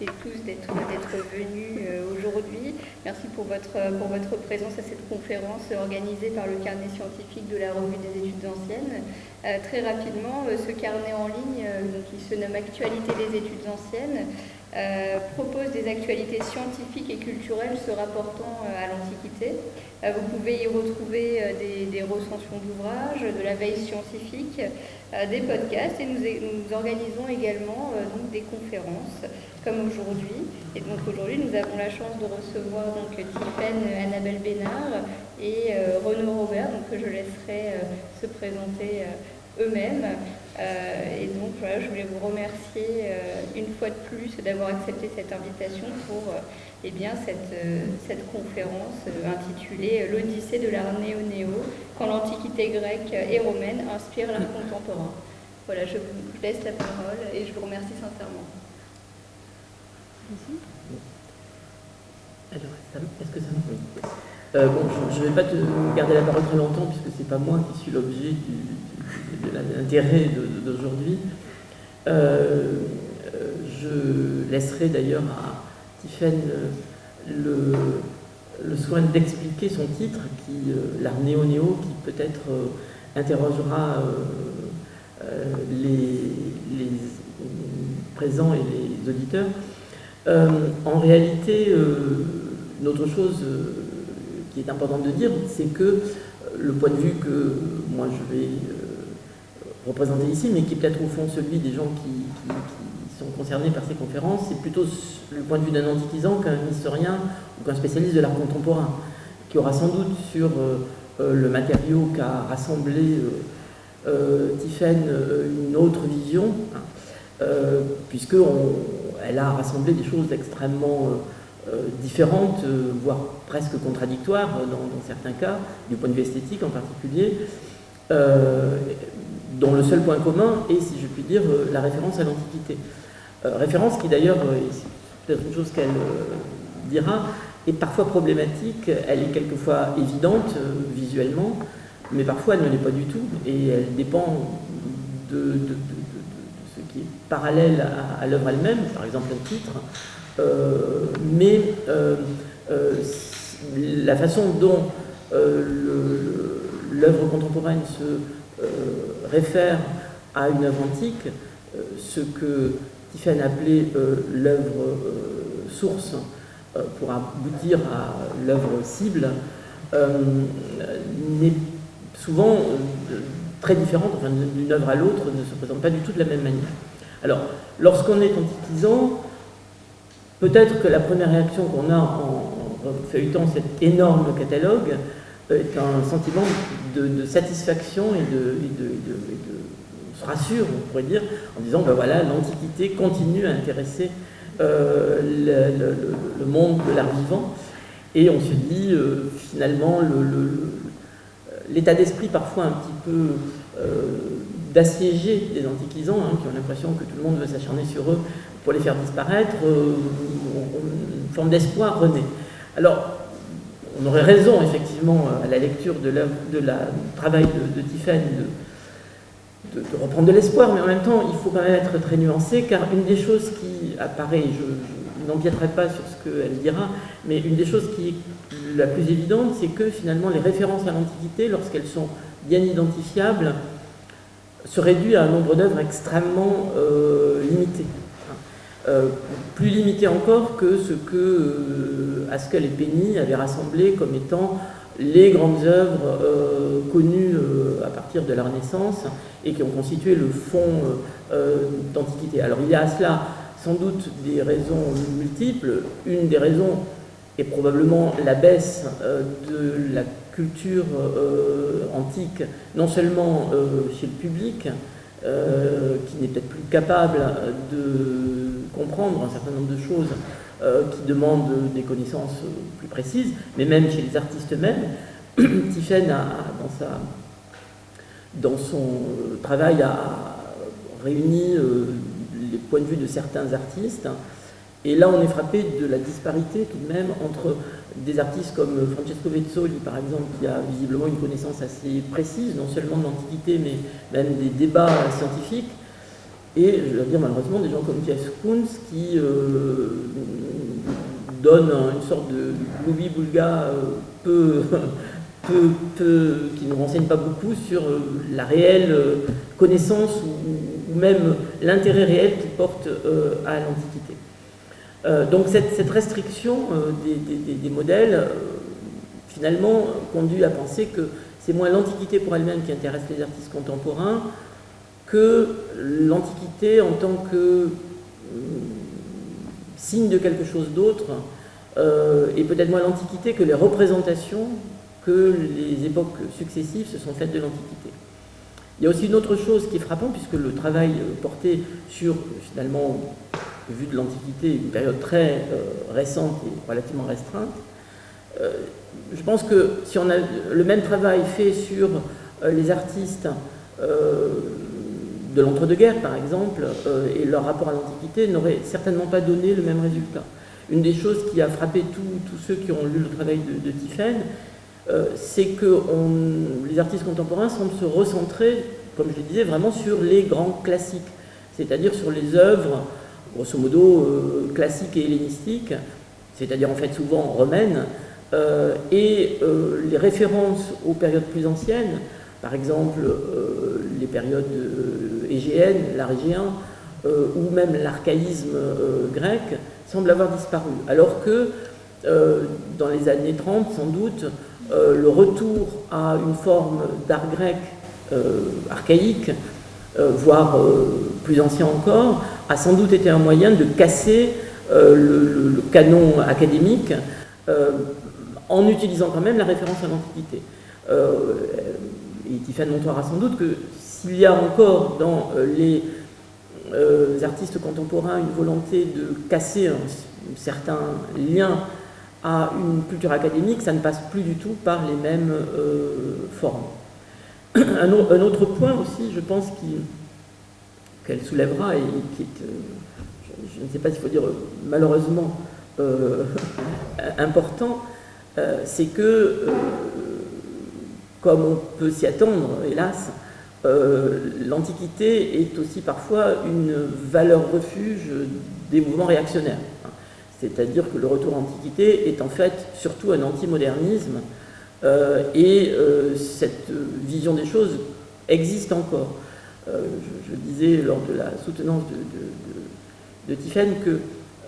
et tous d'être venus euh, aujourd'hui. Merci pour votre, pour votre présence à cette conférence organisée par le carnet scientifique de la revue des études anciennes. Euh, très rapidement, euh, ce carnet en ligne, qui se nomme Actualité des études anciennes, propose des actualités scientifiques et culturelles se rapportant à l'Antiquité. Vous pouvez y retrouver des, des recensions d'ouvrages, de la veille scientifique, euh, des podcasts et nous, organisons également euh, donc, des conférences comme aujourd'hui. Et donc aujourd'hui, nous avons la chance de recevoir donc Annabelle Bénard et euh, Renaud Robert, donc que je laisserai se présenter eux-mêmes. Et donc voilà, je voulais vous remercier une fois de plus d'avoir accepté cette invitation pour eh bien, cette, cette conférence intitulée L'Odyssée de l'art néo-néo, quand l'Antiquité grecque et romaine inspire l'art contemporain. Voilà, je vous laisse la parole et je vous remercie sincèrement. Alors, est-ce que ça euh, bon, je ne vais pas te garder la parole très longtemps puisque ce n'est pas moi qui suis l'objet de l'intérêt d'aujourd'hui. Euh, je laisserai d'ailleurs à Tiffaine le, le soin d'expliquer son titre, qui, euh, l'art néo-néo, qui peut-être euh, interrogera euh, les, présents et les auditeurs. en réalité, une autre chose qui est importante de dire, c'est que le point de vue que moi je vais représenter ici, mais qui est peut-être au fond celui des gens qui, sont concernés par ces conférences, c'est plutôt le point de vue d'un antiquisant qu'un historien ou qu'un spécialiste de l'art contemporain, qui aura sans doute sur euh, euh, le matériau qu'a rassemblé euh, Tiphaine une autre vision, hein, puisqu'elle a rassemblé des choses extrêmement différentes, voire presque contradictoires dans, certains cas, du point de vue esthétique en particulier, dont le seul point commun est, si je puis dire, la référence à l'Antiquité. référence qui d'ailleurs, c'est peut-être une chose qu'elle dira, est parfois problématique, elle est quelquefois évidente euh, visuellement, mais parfois elle ne l'est pas du tout, et elle dépend de, ce qui est parallèle à, l'œuvre elle-même, par exemple un titre, euh, mais euh, la façon dont l'œuvre contemporaine se réfère à une œuvre antique, ce que Tiffany appelait l'œuvre source, euh, pour aboutir à l'œuvre cible euh, n'est souvent euh, très différente, d'une œuvre à l'autre ne se présente pas du tout de la même manière. Alors, lorsqu'on est antiquisant, peut-être que la première réaction qu'on a en, feuilletant cet énorme catalogue est un sentiment de, satisfaction et de, on se rassure, on pourrait dire, en disant, ben voilà, l'Antiquité continue à intéresser euh, le, monde de l'art vivant. Et on se dit, euh, finalement, l'état d'esprit parfois un petit peu euh, d'assiéger des antiquisants, hein, qui ont l'impression que tout le monde veut s'acharner sur eux pour les faire disparaître, une forme d'espoir renaît. Alors, on aurait raison, effectivement, à la lecture de, la travail de, Tiffany, de, reprendre de l'espoir, mais en même temps, il faut quand même être très nuancé, car une des choses qui apparaît, je, n'empiéterai pas sur ce qu'elle dira, mais une des choses qui est la plus évidente, c'est que finalement les références à l'Antiquité, lorsqu'elles sont bien identifiables, se réduisent à un nombre d'œuvres extrêmement euh, limité. Euh, plus limité encore que ce que euh, Haskell et Penny avaient rassemblé comme étant les grandes œuvres euh, connues euh, à partir de la Renaissance et qui ont constitué le fond d'Antiquité. Alors il y a à cela sans doute des raisons multiples. Une des raisons est probablement la baisse de la culture antique, non seulement chez le public, qui n'est peut-être plus capable de comprendre un certain nombre de choses euh, qui demandent des connaissances plus précises, mais même chez les artistes eux-mêmes. Tiffen, a, dans, dans son travail, a réuni euh, les points de vue de certains artistes. Et là, on est frappé de la disparité tout de même entre des artistes comme Francesco Vezzoli, par exemple, qui a visiblement une connaissance assez précise, non seulement de l'Antiquité, mais même des débats scientifiques, et je dois dire malheureusement des gens comme Jeff Koons qui donnent une sorte de loubi-boulga peu, peu, qui ne renseigne pas beaucoup sur la réelle connaissance ou, même l'intérêt réel qu'il porte à l'Antiquité. Euh, donc cette, restriction euh, des, modèles, euh, finalement, conduit à penser que c'est moins l'Antiquité pour elle-même qui intéresse les artistes contemporains que l'Antiquité en tant que signe de quelque chose d'autre, et peut-être moins l'Antiquité que les représentations que les époques successives se sont faites de l'Antiquité. Il y a aussi une autre chose qui est frappante, puisque le travail porté sur, finalement, vu de l'Antiquité, une période très euh, récente et relativement restreinte. Euh, je pense que si on a le même travail fait sur euh, les artistes de l'entre-deux-guerres, par exemple, et leur rapport à l'Antiquité, n'aurait certainement pas donné le même résultat. Une des choses qui a frappé tous ceux qui ont lu le travail de, de c'est que les artistes contemporains semblent se recentrer, comme je le disais, vraiment sur les grands classiques, c'est-à-dire sur les œuvres grosso modo euh, classique et hellénistique, c'est-à-dire en fait souvent romaine, euh, et euh, les références aux périodes plus anciennes, par exemple les périodes égéennes, l'arégéen, ou même l'archaïsme grec, semblent avoir disparu. Alors que dans les années 30, sans doute, le retour à une forme d'art grec archaïque, voire plus ancien encore, a sans doute été un moyen de casser euh, le, canon académique euh, en utilisant quand même la référence à l'Antiquité. Euh, et Tiffany montrera sans doute que s'il y a encore dans les artistes contemporains une volonté de casser un, certain lien à une culture académique, ça ne passe plus du tout par les mêmes formes. Un, autre point aussi, je pense, qu'elle soulèvera et qui est, euh, je, ne sais pas s'il faut dire malheureusement euh, important, euh, c'est que, comme on peut s'y attendre, hélas, l'Antiquité est aussi parfois une valeur refuge des mouvements réactionnaires. C'est-à-dire que le retour à l'Antiquité est en fait surtout un antimodernisme et cette vision des choses existe encore. Euh, je, disais lors de la soutenance de, de, que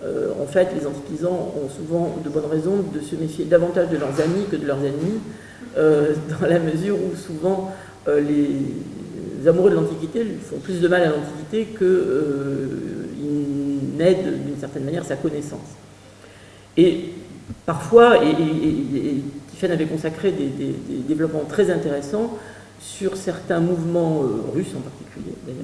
euh, en fait, les antiquisants ont souvent de bonnes raisons de se méfier davantage de leurs amis que de leurs ennemis, euh, dans la mesure où souvent les, amoureux de l'Antiquité font plus de mal à l'Antiquité qu'ils n'aident d'une certaine manière sa connaissance. Et parfois, et, et, avait consacré des, développements très intéressants sur certains mouvements euh, russes en particulier d'ailleurs,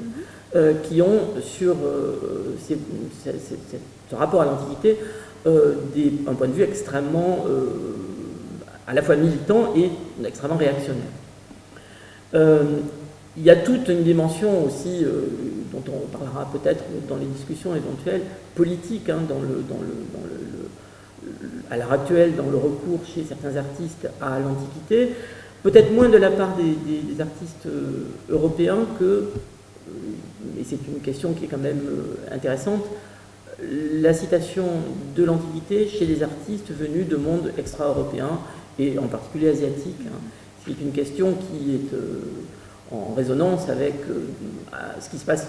euh, qui ont sur euh, ce rapport à l'Antiquité un point de vue extrêmement à la fois militant et extrêmement réactionnaire. Il y a toute une dimension aussi, dont on parlera peut-être dans les discussions éventuelles, politique, hein, à l'heure actuelle, dans le recours chez certains artistes à l'Antiquité, peut-être moins de la part des, artistes euh, européens que, euh, et c'est une question qui est quand même euh, intéressante, la citation de l'Antiquité chez les artistes venus de mondes extra-européens et en particulier asiatiques. Hein. C'est une question qui est en résonance avec ce qui se passe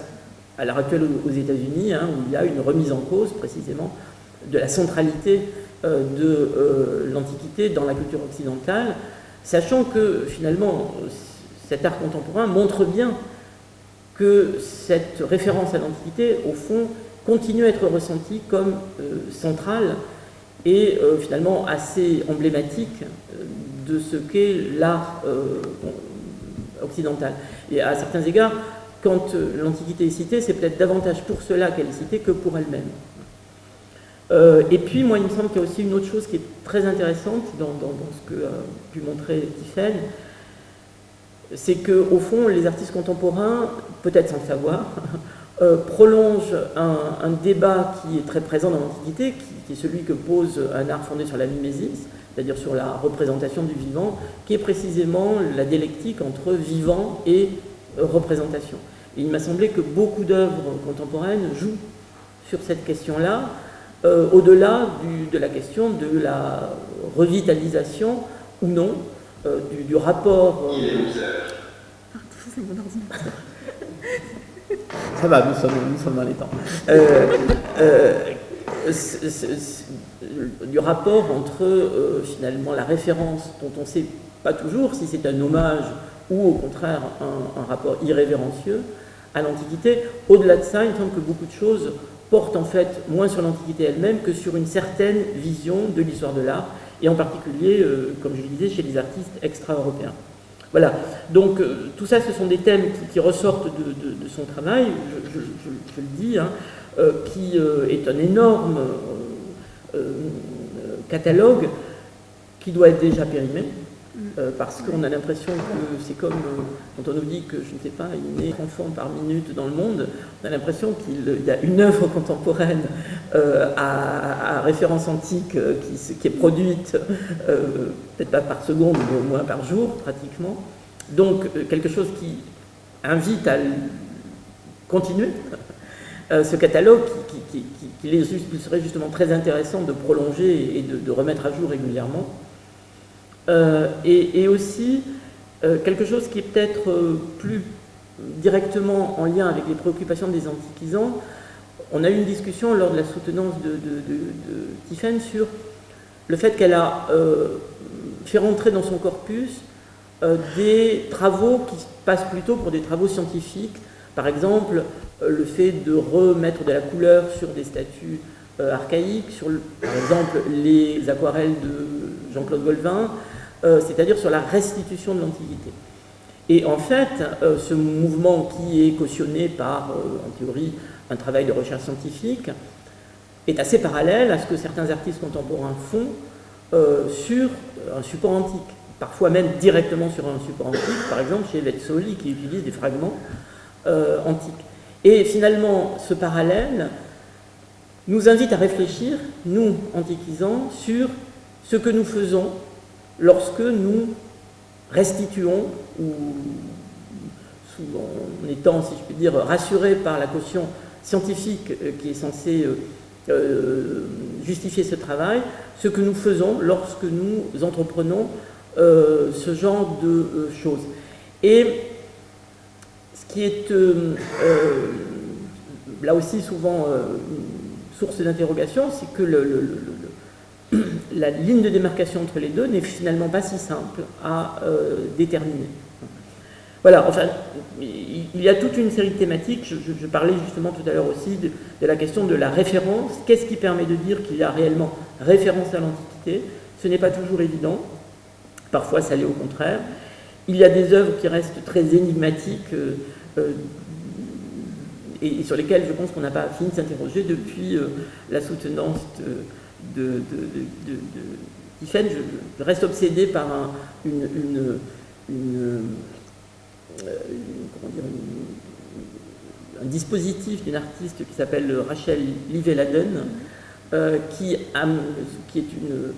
à l'heure actuelle aux États-Unis, hein, où il y a une remise en cause précisément de la centralité de l'Antiquité dans la culture occidentale, Sachant que finalement, cet art contemporain montre bien que cette référence à l'Antiquité, au fond, continue à être ressentie comme euh, centrale et euh, finalement assez emblématique euh, de ce qu'est l'art occidental. Et à certains égards, quand l'Antiquité est citée, c'est peut-être davantage pour cela qu'elle est citée que pour elle-même. Euh, et puis, moi, il me semble qu'il y a aussi une autre chose qui est très intéressante dans, ce que a pu montrer Tiffen, c'est qu'au fond, les artistes contemporains, peut-être sans le savoir, euh, prolongent un, débat qui est très présent dans l'Antiquité, qui, est celui que pose un art fondé sur la mimésis, c'est-à-dire sur la représentation du vivant, qui est précisément la dialectique entre vivant et représentation. il m'a semblé que beaucoup d'œuvres contemporaines jouent sur cette question-là, euh, au-delà de la question de la revitalisation ou non euh, du, rapport. Ça va, nous sommes, nous sommes dans les temps. Du rapport entre finalement la référence dont on ne sait pas toujours si c'est un hommage ou au contraire un, rapport irrévérencieux à l'Antiquité. Au-delà de ça, il me semble que beaucoup de choses portent en fait moins sur l'Antiquité elle-même que sur une certaine vision de l'histoire de l'art, et en particulier, euh, comme je le disais, chez les artistes extra-européens. Voilà, donc euh, tout ça, ce sont des thèmes qui, ressortent de, son travail, je, le dis, hein, euh, qui est un énorme catalogue qui doit être déjà périmé, euh, parce qu'on a l'impression que c'est comme euh, quand on nous dit que, je ne sais pas, il naît enfant par minute dans le monde, on a l'impression qu'il y a une œuvre contemporaine euh, à, référence antique qui, qui, est produite, peut-être pas par seconde, mais au moins par jour, pratiquement. Donc, quelque chose qui invite à continuer ce catalogue qui, serait justement très intéressant de prolonger et de, de remettre à jour régulièrement. Euh, et, aussi euh, quelque chose qui est peut-être euh, plus directement en lien avec les préoccupations des antiquisants. On a eu une discussion lors de la soutenance de, de, sur le fait qu'elle a fait rentrer dans son corpus des travaux qui passent plutôt pour des travaux scientifiques. Par exemple, le fait de remettre de la couleur sur des statues archaïques, sur par exemple les aquarelles de Jean-Claude Golvin, euh, c'est-à-dire sur la restitution de l'Antiquité. Et en fait, euh, ce mouvement qui est cautionné par, euh, en théorie, un travail de recherche scientifique, est assez parallèle à ce que certains artistes contemporains font sur un support antique, parfois même directement sur un support antique, par exemple chez Vetzoli qui utilise des fragments antiques. Et finalement, ce parallèle nous invite à réfléchir, nous, antiquisants, sur ce que nous faisons lorsque nous restituons, ou en étant, si je puis dire, rassurés par la caution scientifique euh, qui est censée euh, euh, justifier ce travail, ce que nous faisons lorsque nous entreprenons ce genre de choses. Et qui est là aussi souvent source d'interrogation, c'est que la ligne de démarcation entre les deux n'est finalement pas si simple à euh, déterminer. Voilà, enfin, il y a toute une série de thématiques. Je, parlais justement tout à l'heure aussi de, la question de la référence. Qu'est-ce qui permet de dire qu'il y a réellement référence à l'Antiquité? Ce n'est pas toujours évident. Parfois, ça l'est au contraire. Il y a des œuvres qui restent très énigmatiques euh, euh, et, sur lesquelles je pense qu'on n'a pas fini de s'interroger depuis la soutenance de de, de, je, reste obsédé par un, une, euh, un dispositif d'une artiste qui s'appelle Rachel Liveladen, euh, qui, qui, est une,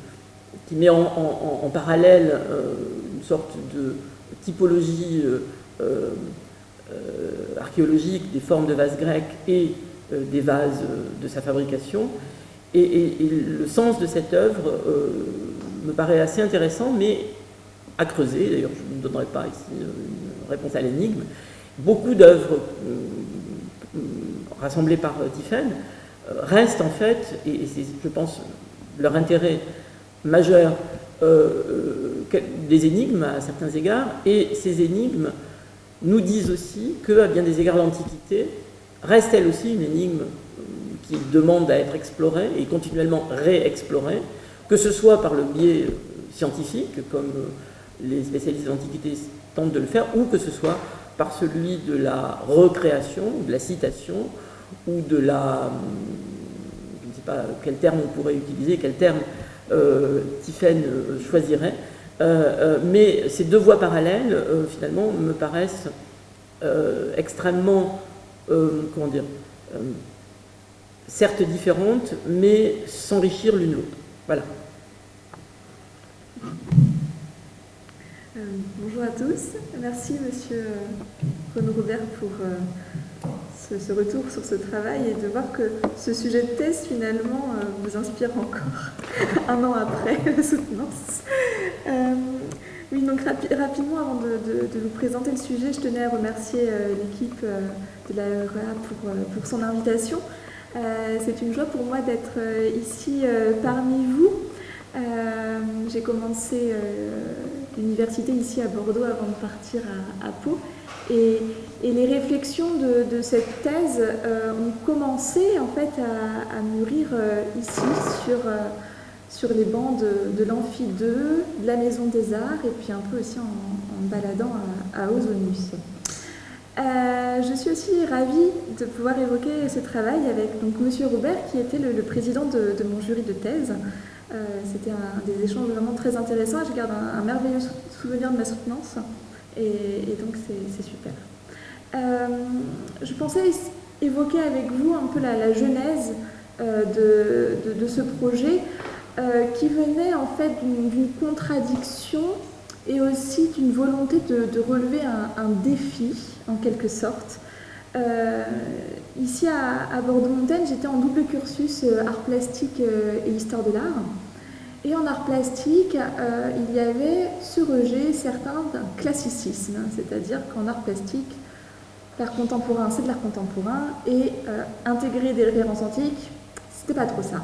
qui met en, parallèle euh, une sorte de typologie archéologique des formes de vases grecs et des vases de sa fabrication, et, le sens de cette œuvre euh, me paraît assez intéressant, mais à creuser. D'ailleurs, je ne donnerai pas ici euh, une réponse à l'énigme. Beaucoup d'œuvres euh, rassemblées par Tiffen restent en fait, et, c'est, je pense, leur intérêt majeur, des énigmes à certains égards, et ces énigmes nous disent aussi qu'à bien des égards l'Antiquité reste elle aussi une énigme qui demande à être exploré et continuellement réexploré, que ce soit par le biais euh, scientifique, comme euh, les spécialistes d'Antiquité tentent de le faire, ou que ce soit par celui de la recréation, de la citation, ou de la... Je ne sais pas quel terme on pourrait utiliser, quel terme euh, euh choisirait, mais ces deux voies parallèles, finalement, me paraissent extrêmement, comment dire, certes différentes, mais s'enrichir l'une l'autre. Voilà. Euh, bonjour à tous. Merci, monsieur Renaud Robert pour ce, retour sur ce travail et de voir que ce sujet de thèse finalement vous inspire encore un an après la soutenance. oui, donc rapidement, avant de, vous présenter le sujet, je tenais à remercier l'équipe de la REA pour, son invitation. C'est une joie pour moi d'être ici parmi vous. J'ai commencé l'université ici à Bordeaux avant de partir à, Pau. Et, les réflexions de, cette thèse euh, ont commencé en fait à, mûrir euh, ici sur, euh, les bancs de, l'Amphi 2, de la Maison des Arts et puis un peu aussi en, baladant à, Ozonus. je suis aussi ravie de pouvoir évoquer ce travail avec donc, Robert qui était le, président de, mon jury de thèse. C'était des échanges vraiment très intéressants. Je garde un, merveilleux souvenir de ma soutenance et, donc c'est super. Euh, je pensais évoquer avec vous un peu la, genèse euh, de, ce projet qui venait en fait d'une contradiction et aussi d'une volonté de, relever un, défi en quelque sorte. ici à, Bordeaux-Montaigne, j'étais en double cursus art plastique et histoire de l'art. Et en art plastique, euh, il y avait ce rejet certain d'un classicisme, c'est-à-dire qu'en art plastique, l'art contemporain, c'est de l'art contemporain, et euh, intégrer des références antiques, c'était pas trop ça.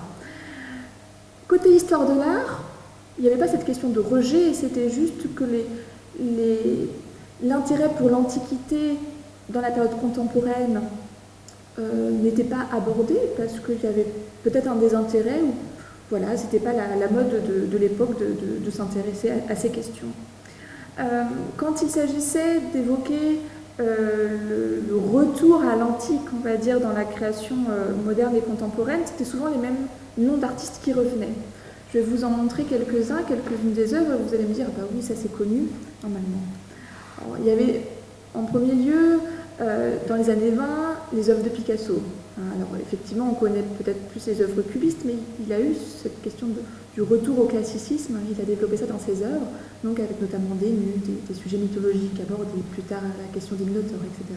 Côté histoire de l'art, il n'y avait pas cette question de rejet, c'était juste que l'intérêt pour l'Antiquité dans la période contemporaine euh, n'était pas abordé, parce qu'il y avait peut-être un désintérêt, ou voilà, c'était pas la, mode de, l'époque de, s'intéresser à, ces questions. Euh, quand il s'agissait d'évoquer euh, le, retour à l'antique, on va dire, dans la création euh, moderne et contemporaine, c'était souvent les mêmes noms d'artistes qui revenaient. Je vais vous en montrer quelques-uns, quelques-unes des œuvres, vous allez me dire, bah oui, ça c'est connu, normalement. il y avait en premier lieu, dans les années 20, les œuvres de Picasso. Hein, alors effectivement, on connaît peut-être plus les œuvres cubistes, mais il a eu cette question du retour au classicisme, il a développé ça dans ses œuvres, donc avec notamment des nus, des, sujets mythologiques abordés, plus tard la question des minotaures, etc.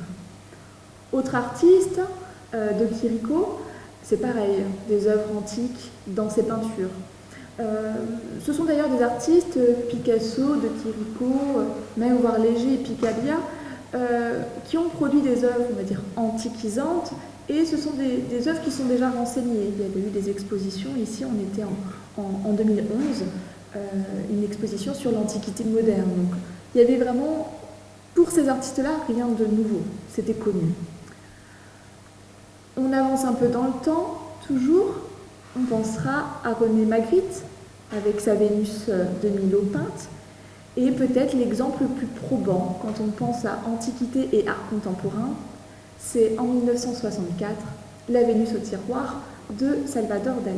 Autre artiste, euh, de Chirico, c'est pareil, des œuvres antiques dans ses peintures. Euh, ce sont d'ailleurs des artistes, Picasso, de Chirico, même voire Léger et Picabia, euh, qui ont produit des œuvres, on va dire, antiquisantes, et ce sont des, œuvres qui sont déjà renseignées. Il y avait eu des expositions, ici on était en, 2011, euh, une exposition sur l'Antiquité moderne. Il y avait vraiment, pour ces artistes-là, rien de nouveau, c'était connu. On avance un peu dans le temps, toujours, on pensera à René Magritte, avec sa Vénus de Milo peinte, et peut-être l'exemple le plus probant quand on pense à Antiquité et art contemporain, c'est en 1964 La Vénus au tiroir de Salvador Dali.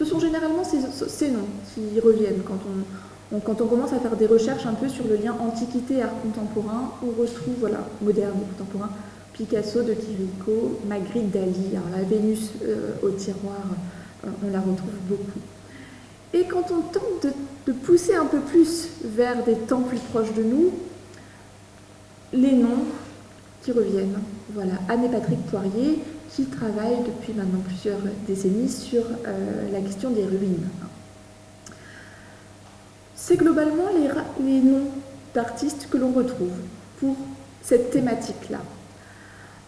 Ce sont généralement ces, noms qui reviennent quand on, commence à faire des recherches un peu sur le lien antiquité-art contemporain. On retrouve, voilà, moderne et contemporain, Picasso, de Chirico, Magritte, Dali. La Vénus euh, au tiroir, euh, on la retrouve beaucoup. Et quand on tente de, pousser un peu plus vers des temps plus proches de nous, les noms qui reviennent. Voilà, Anne et Patrick Poirier qui travaillent depuis maintenant plusieurs décennies sur euh, la question des ruines. C'est globalement les, noms d'artistes que l'on retrouve pour cette thématique-là.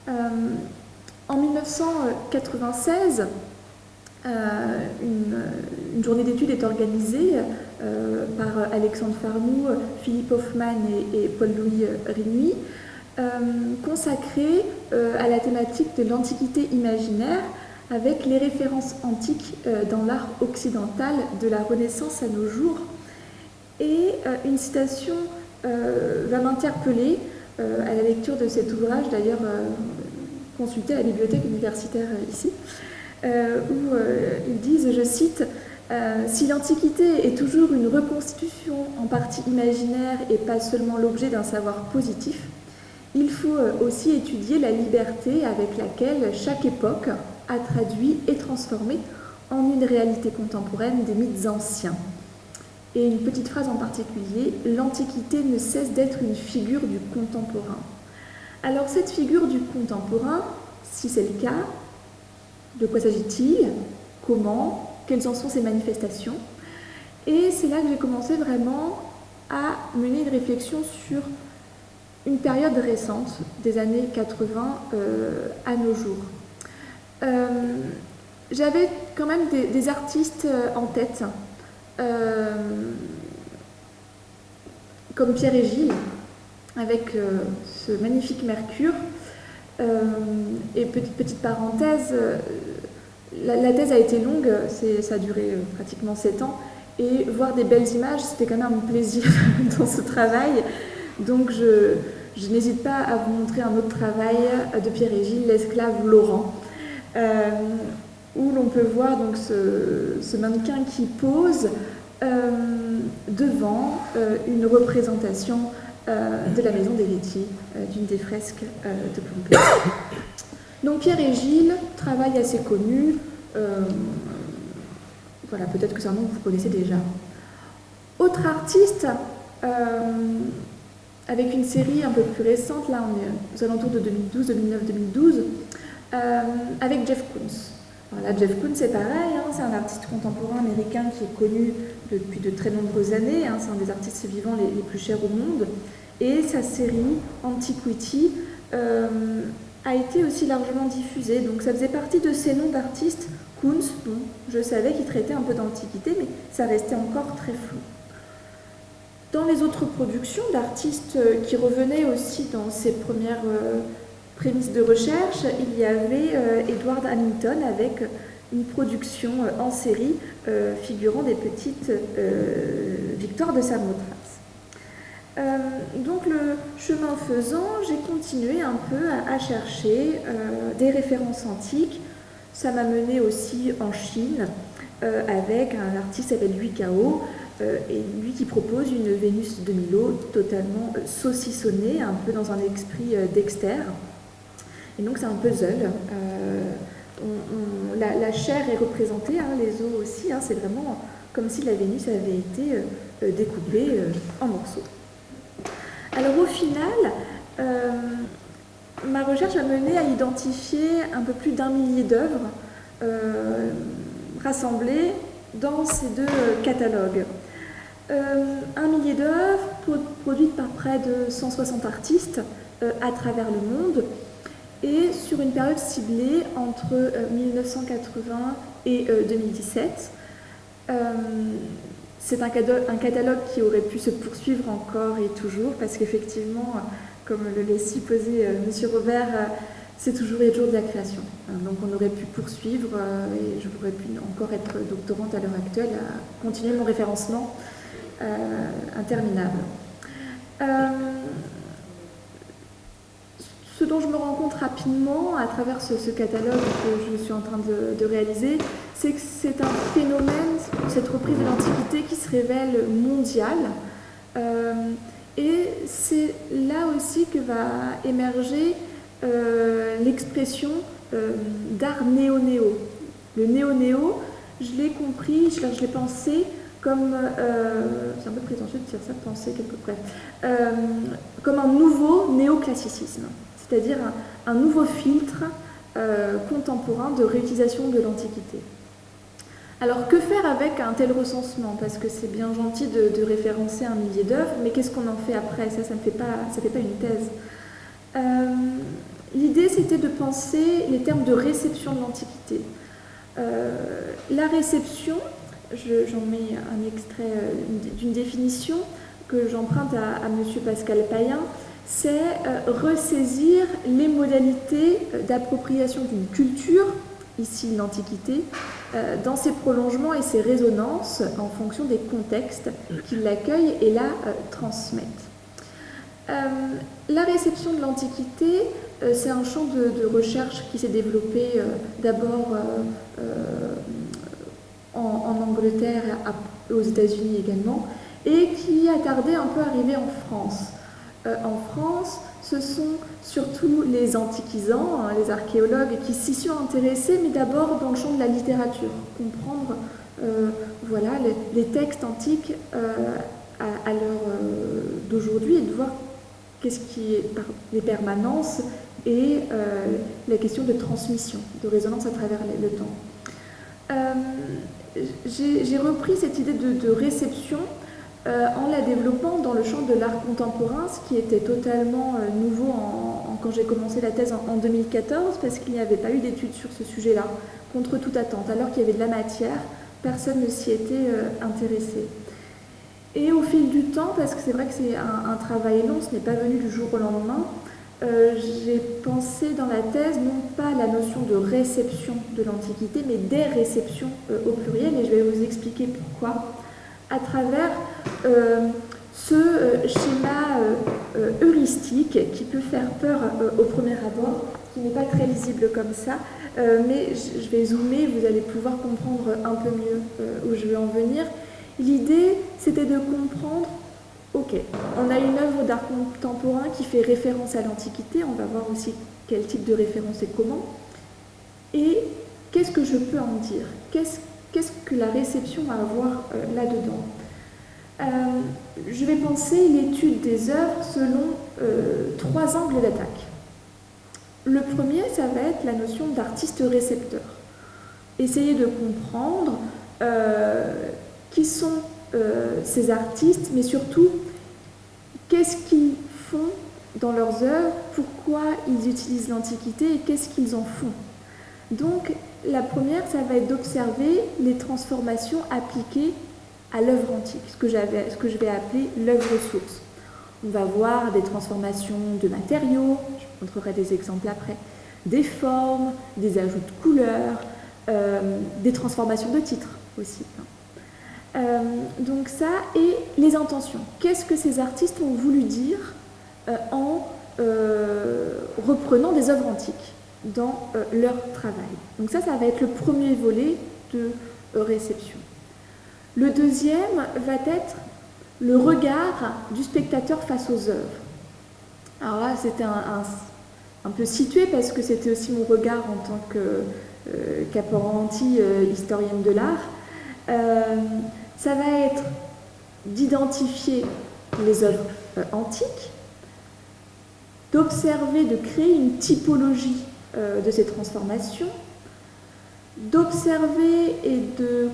Euh, en 1996, euh, une, journée d'études est organisée par Alexandre Farnou, Philippe Hoffman et, et Paul-Louis Rigny consacré euh, à la thématique de l'antiquité imaginaire avec les références antiques euh, dans l'art occidental de la Renaissance à nos jours. Et une citation va m'interpeller à la lecture de cet ouvrage, d'ailleurs consulté à la bibliothèque universitaire ici, où ils disent, je cite, si l'Antiquité est toujours une reconstitution en partie imaginaire et pas seulement l'objet d'un savoir positif, il faut euh, aussi étudier la liberté avec laquelle chaque époque a traduit et transformé en une réalité contemporaine des mythes anciens. et une petite phrase en particulier, l'Antiquité ne cesse d'être une figure du contemporain. Alors cette figure du contemporain, si c'est le cas, de quoi s'agit-il? Comment? Quelles en sont ses manifestations? Et c'est là que j'ai commencé vraiment à mener une réflexion sur une période récente, des années 80 euh, à nos jours. Euh, j'avais quand même des, artistes euh, en tête, comme Pierre et Gilles, avec ce magnifique Mercure. et petite, petite parenthèse, la, thèse a été longue, ça a duré pratiquement 7 ans, et voir des belles images, c'était quand même un plaisir dans ce travail. Donc je, n'hésite pas à vous montrer un autre travail de Pierre et Gilles, l'esclave Laurent, euh, où l'on peut voir donc ce, mannequin qui pose euh, devant euh, une représentation de la maison des laitiers, d'une des fresques de Pompée. Donc Pierre et Gilles, travail assez connu, voilà, peut-être que c'est un nom que vous connaissez déjà. Autre artiste, avec une série un peu plus récente, là on est aux alentours de 2012, 2009, 2012, avec Jeff Koons. Là, Jeff Koons, c'est pareil, hein, c'est un artiste contemporain américain qui est connu depuis de très nombreuses années, hein, c'est un des artistes vivants les, plus chers au monde, et sa série Antiquity euh, a été aussi largement diffusée, donc ça faisait partie de ces noms d'artistes, Koons, bon, je savais qu'il traitait un peu d'antiquité, mais ça restait encore très flou. Dans les autres productions d'artistes euh, qui revenaient aussi dans ces premières euh, prémices de recherche, il y avait euh, Edward Hamilton avec une production en série figurant des petites victoires de Samothrace. donc le chemin faisant, j'ai continué un peu à, chercher des références antiques. Ça m'a mené aussi en Chine avec un artiste qui s'appelle Kao, euh, et lui qui propose une Vénus de Milo totalement euh, saucissonnée, un peu dans un esprit euh, Dexter. Et donc c'est un puzzle. la, chair est représentée, hein, les os aussi, hein, c'est vraiment comme si la Vénus avait été découpée en morceaux. Alors au final, ma recherche a mené à identifier un peu plus d'un millier d'œuvres rassemblées dans ces deux catalogues. Euh, un millier d'œuvres produites par près de 160 artistes euh, à travers le monde et sur une période ciblée entre 1980 euh, et 2017. C'est un, catalogue qui aurait pu se poursuivre encore et toujours parce qu'effectivement, comme le laisse supposer M. Robert, c'est toujours, a toujours de la création. Donc on aurait pu poursuivre et je pourrais encore être doctorante à l'heure actuelle, à continuer mon référencement interminable. Euh, ce dont je me rends compte rapidement à travers ce, catalogue que je suis en train de, réaliser, c'est que c'est un phénomène, cette reprise de l'Antiquité qui se révèle mondiale. Euh, et c'est là aussi que va émerger l'expression d'art néo-néo. Le néo-néo, je l'ai compris, je l'ai pensé comme, euh, c'est un peu prétentieux de dire ça, penser quelque près, euh, comme un nouveau néoclassicisme, c'est-à-dire un, nouveau filtre euh, contemporain de réutilisation de l'Antiquité. Alors que faire avec un tel recensement? Parce que c'est bien gentil de, référencer un millier d'œuvres, mais qu'est-ce qu'on en fait après? Ça, ça ne fait pas, ça fait pas une thèse. L'idée, c'était de penser les termes de réception de l'Antiquité. la réception, j'en mets un extrait euh, d'une définition que j'emprunte à, M. Pascal Payen, c'est euh, ressaisir les modalités euh, d'appropriation d'une culture, ici l'Antiquité, dans ses prolongements et ses résonances en fonction des contextes qui l'accueillent et la transmettent. la réception de l'Antiquité, c'est un champ de, recherche qui s'est développé d'abord en, Angleterre, aux États-Unis également, et qui a tardé un peu à arriver en France. Euh, en France, ce sont surtout les antiquisants, hein, les archéologues, qui s'y sont intéressés, mais d'abord dans le champ de la littérature, comprendre voilà, les, textes antiques à, l'heure d'aujourd'hui et de voir qu'est-ce qui est les permanences et la question de transmission, de résonance à travers le temps. J'ai repris cette idée de réception euh, en la développant dans le champ de l'art contemporain, ce qui était totalement euh, nouveau quand j'ai commencé la thèse en, 2014, parce qu'il n'y avait pas eu d'études sur ce sujet-là, contre toute attente. Alors qu'il y avait de la matière, personne ne s'y était euh, intéressé. Et au fil du temps, parce que c'est vrai que c'est un, travail long, ce n'est pas venu du jour au lendemain, j'ai pensé dans la thèse non pas la notion de réception de l'Antiquité, mais des réceptions au pluriel, et je vais vous expliquer pourquoi à travers euh, ce euh, schéma euh, heuristique qui peut faire peur au premier abord, qui n'est pas très lisible comme ça, mais je vais zoomer, vous allez pouvoir comprendre un peu mieux où je veux en venir. L'idée, c'était de comprendre, ok, on a une œuvre d'art contemporain qui fait référence à l'Antiquité, on va voir aussi quel type de référence et comment, et qu'est-ce que je peux en dire? Qu'est-ce que la réception a à voir là-dedans? Euh, je vais penser l'étude des œuvres selon euh, trois angles d'attaque. Le premier, ça va être la notion d'artiste-récepteur. Essayer de comprendre euh, qui sont ces artistes, mais surtout qu'est-ce qu'ils font dans leurs œuvres, pourquoi ils utilisent l'Antiquité et qu'est-ce qu'ils en font. Donc la première, ça va être d'observer les transformations appliquées à l'œuvre antique, ce que, je vais appeler l'œuvre source. On va voir des transformations de matériaux, je montrerai des exemples après, des formes, des ajouts de couleurs, euh, des transformations de titres aussi. Hein. Euh, donc ça, et les intentions. Qu'est-ce que ces artistes ont voulu dire euh, en reprenant des œuvres antiques dans leur travail? Donc ça, ça va être le premier volet de réception. Le deuxième va être le regard du spectateur face aux œuvres. Alors là, c'était un, peu situé parce que c'était aussi mon regard en tant que euh, euh historienne de l'art. Euh, ça va être d'identifier les œuvres euh, antiques, d'observer, de créer une typologie de ces transformations, d'observer et de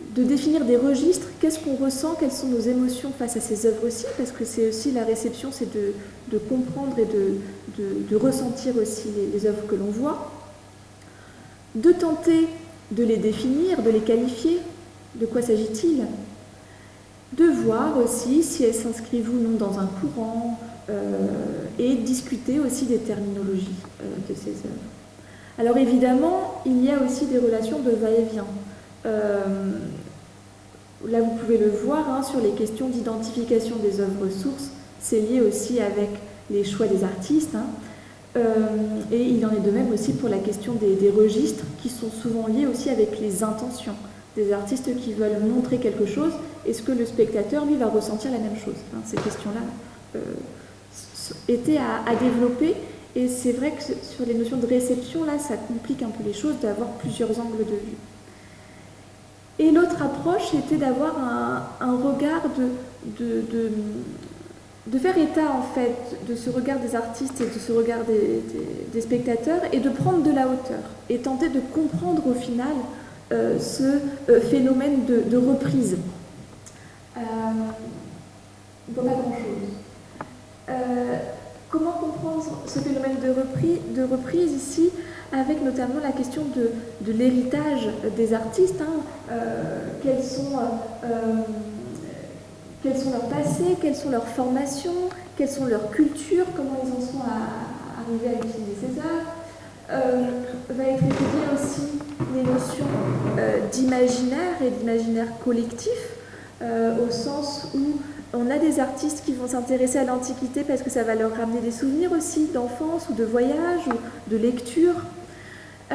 de définir des registres, qu'est-ce qu'on ressent, quelles sont nos émotions face à ces œuvres-ci, parce que c'est aussi la réception, c'est de, comprendre et de, ressentir aussi les, œuvres que l'on voit, de tenter de les définir, de les qualifier, de quoi s'agit-il, de voir aussi si elles s'inscrivent ou non dans un courant, euh, et discuter aussi des terminologies euh, de ces œuvres. Alors évidemment, il y a aussi des relations de va-et-vient. Euh, là, vous pouvez le voir hein, sur les questions d'identification des œuvres sources. C'est lié aussi avec les choix des artistes. Hein. Et il en est de même aussi pour la question des, registres, qui sont souvent liés aussi avec les intentions des artistes qui veulent montrer quelque chose. Est-ce que le spectateur, lui, va ressentir la même chose Ces questions-là euh, étaient à, développer. Et c'est vrai que sur les notions de réception, là, ça complique un peu les choses d'avoir plusieurs angles de vue. Et l'autre approche était d'avoir un, regard de, de, faire état en fait de ce regard des artistes et de ce regard des, spectateurs et de prendre de la hauteur et tenter de comprendre au final ce euh, phénomène de, reprise. Euh, pas grand-chose. Euh, comment comprendre ce phénomène de reprise, ici avec notamment la question de, l'héritage des artistes. Hein. Euh, quels, sont, euh, euh, leurs passés, quelles sont leurs formations, quelles sont leurs cultures, comment ils en sont arrivés à utiliser ces œuvres. Va être étudié aussi les notions d'imaginaire et d'imaginaire collectif, au sens où on a des artistes qui vont s'intéresser à l'Antiquité parce que ça va leur ramener des souvenirs aussi d'enfance ou de voyage ou de lecture. Euh,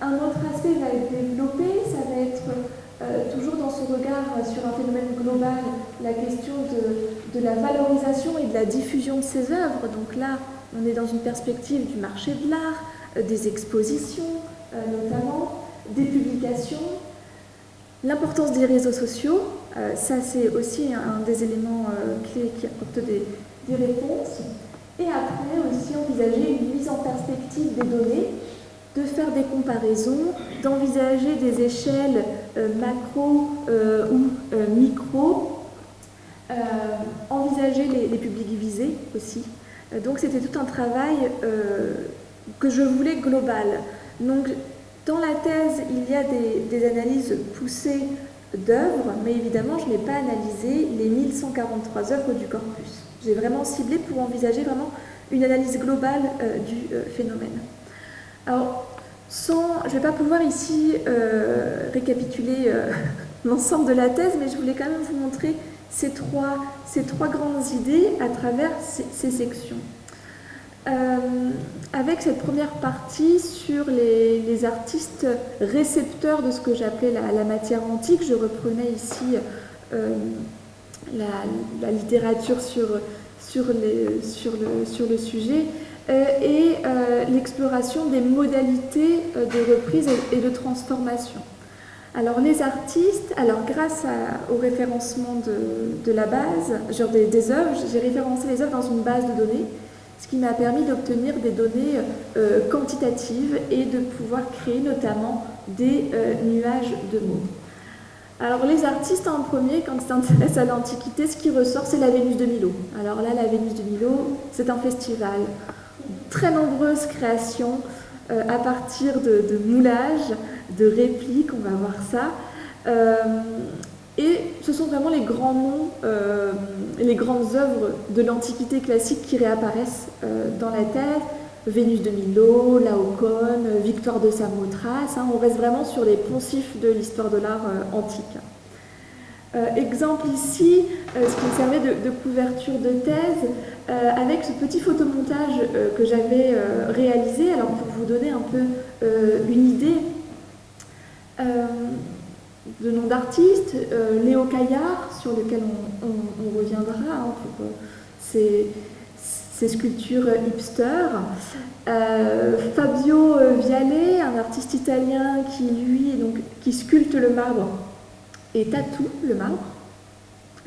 un autre aspect va être développé, ça va être euh, toujours dans ce regard sur un phénomène global, la question de, la valorisation et de la diffusion de ces œuvres. Donc là, on est dans une perspective du marché de l'art, euh, des expositions notamment, des publications, L'importance des réseaux sociaux, ça c'est aussi un, des éléments clés qui apportent des, des réponses. Et après aussi envisager une mise en perspective des données, de faire des comparaisons, d'envisager des échelles euh, macro euh, ou euh, micro, envisager les, publics visés aussi. donc c'était tout un travail que je voulais global. Donc dans la thèse, il y a des, des analyses poussées d'œuvres, mais évidemment je n'ai pas analysé les 1143 œuvres du corpus. J'ai vraiment ciblé pour envisager vraiment une analyse globale euh, du euh, phénomène. Alors, sans, je ne vais pas pouvoir ici euh, récapituler l'ensemble de la thèse, mais je voulais quand même vous montrer ces trois, ces trois grandes idées à travers ces, sections. Avec cette première partie sur les, artistes récepteurs de ce que j'appelais la, matière antique, je reprenais ici la, littérature sur, sur, le, sujet euh, et euh, l'exploration des modalités euh, de reprise et, de transformation. Alors les artistes, alors grâce au référencement de, la base, genre des œuvres, j'ai référencé les œuvres dans une base de données, ce qui m'a permis d'obtenir des données quantitatives et de pouvoir créer notamment des nuages de mots. Alors les artistes en premier, quand ils s'intéressent à l'Antiquité, ce qui ressort, c'est la Vénus de Milo. Alors là, la Vénus de Milo, c'est un festival. Très nombreuses créations euh, à partir de, moulages, de répliques, on va voir ça. Euh, et ce sont vraiment les grands noms, euh, les grandes œuvres de l'Antiquité classique qui réapparaissent dans la tête. Vénus de Milo, Laocoon, Victoire de Samothrace. Hein, on reste vraiment sur les poncifs de l'histoire de l'art euh, antique. Euh, exemple ici, euh, ce qui me servait de, couverture de thèse, avec ce petit photomontage que j'avais réalisé, alors pour vous donner un peu une idée de nom d'artiste, Léo Caillard, sur lequel on, reviendra, hein, pour, c'est ces sculptures hipster. Euh, Fabio Viale, un artiste italien qui lui donc, qui sculpte le marbre et tatoue le marbre,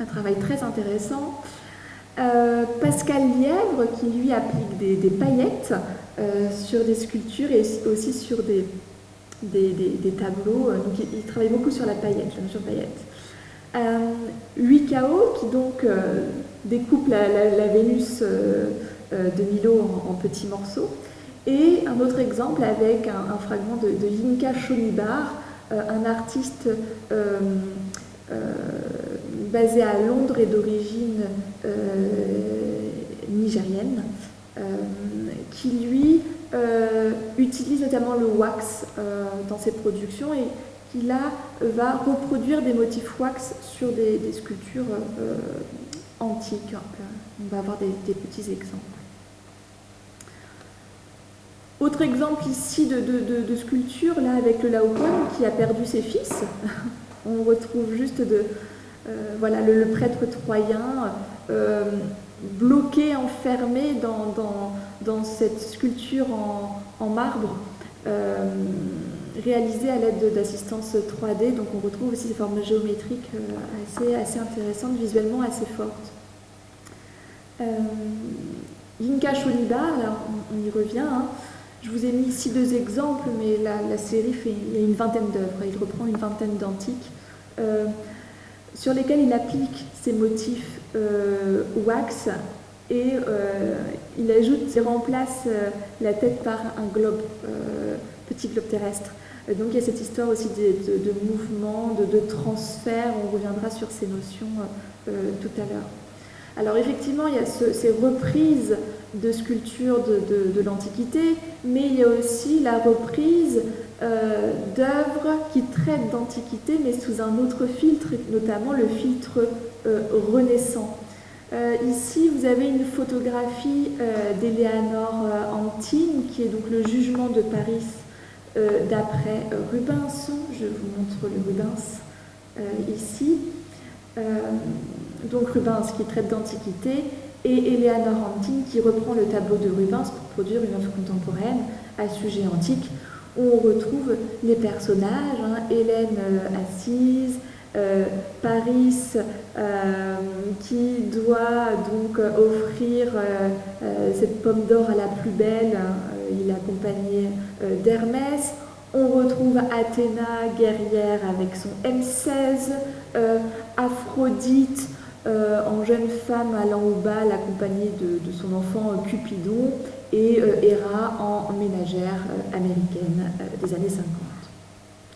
un travail très intéressant. Euh, Pascal Lièvre qui lui applique des, paillettes euh, sur des sculptures et aussi sur des, des, tableaux. Donc il, travaille beaucoup sur la paillette, la mesure paillette. Euh, KO qui donc découpe la, Vénus euh, euh, de Milo en, petits morceaux. Et un autre exemple avec un, fragment de, de Yinka Shonibar, euh, un artiste basé à Londres et d'origine nigérienne, qui lui utilise notamment le wax dans ses productions et qui là va reproduire des motifs wax sur des, sculptures antique. On va avoir des, petits exemples. Autre exemple ici de, sculpture, là avec le Laocoon qui a perdu ses fils. On retrouve juste de, euh, voilà, le, prêtre troyen euh, bloqué, enfermé dans, cette sculpture en, marbre. Euh, réalisée à l'aide d'assistance 3D, donc on retrouve aussi des formes géométriques assez, assez intéressantes, visuellement assez fortes. Euh, Yinka Sholiba, on, y revient. Hein. Je vous ai mis ici deux exemples, mais la, série fait une vingtaine d'œuvres. Il reprend une vingtaine d'antiques euh, sur lesquels il applique ses motifs euh, wax et il ajoute, il remplace la tête par un globe, petit globe terrestre. Donc il y a cette histoire aussi de, mouvement, de, transfert. On reviendra sur ces notions tout à l'heure. Alors effectivement, il y a ces reprises de sculptures de, l'Antiquité, mais il y a aussi la reprise euh, d'œuvres qui traitent d'Antiquité, mais sous un autre filtre, notamment le filtre euh, renaissant. Euh, ici, vous avez une photographie d'Eleanor Antine, qui est donc le jugement de Paris d'après Rubens. Je vous montre le Rubens ici donc Rubens qui traite d'Antiquité, et Eleanor Antin qui reprend le tableau de Rubens pour produire une œuvre contemporaine à sujet antique. où on retrouve les personnages, hein, Hélène assise, Paris qui doit donc offrir cette pomme d'or à la plus belle, il est accompagné d'Hermès. On retrouve Athéna, guerrière, avec son M16, euh, Aphrodite, euh, en jeune femme allant au bal, accompagnée de, son enfant euh, Cupidon, et Héra en ménagère américaine des années 50.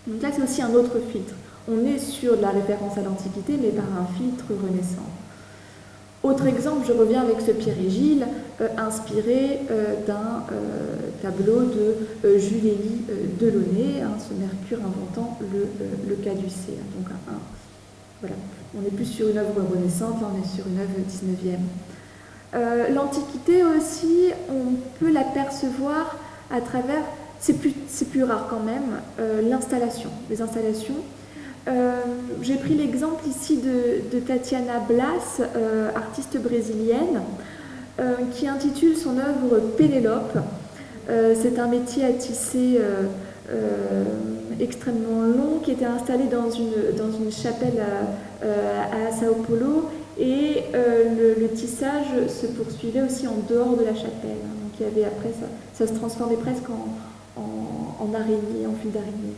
Donc là, c'est aussi un autre filtre. On est sur la référence à l'Antiquité, mais par un filtre renaissant. Autre exemple, je reviens avec ce Pierre et euh, inspiré euh, d'un euh, tableau de Jules Élie Delaunay, hein, ce Mercure inventant le, voilà, on n'est plus sur une œuvre renaissante, là on est sur une œuvre 19e. L'Antiquité aussi, on peut l'apercevoir à travers, c'est plus, plus, rare quand même, l'installation, les installations euh, j'ai pris l'exemple ici de, Tatiana Blas, euh, artiste brésilienne, euh, qui intitule son œuvre Pénélope. C'est un métier à tisser extrêmement long qui était installé dans une, chapelle à, Sao Paulo et le, tissage se poursuivait aussi en dehors de la chapelle. Donc il y avait après ça, ça se transformait presque en, en araignée, en fil d'araignée.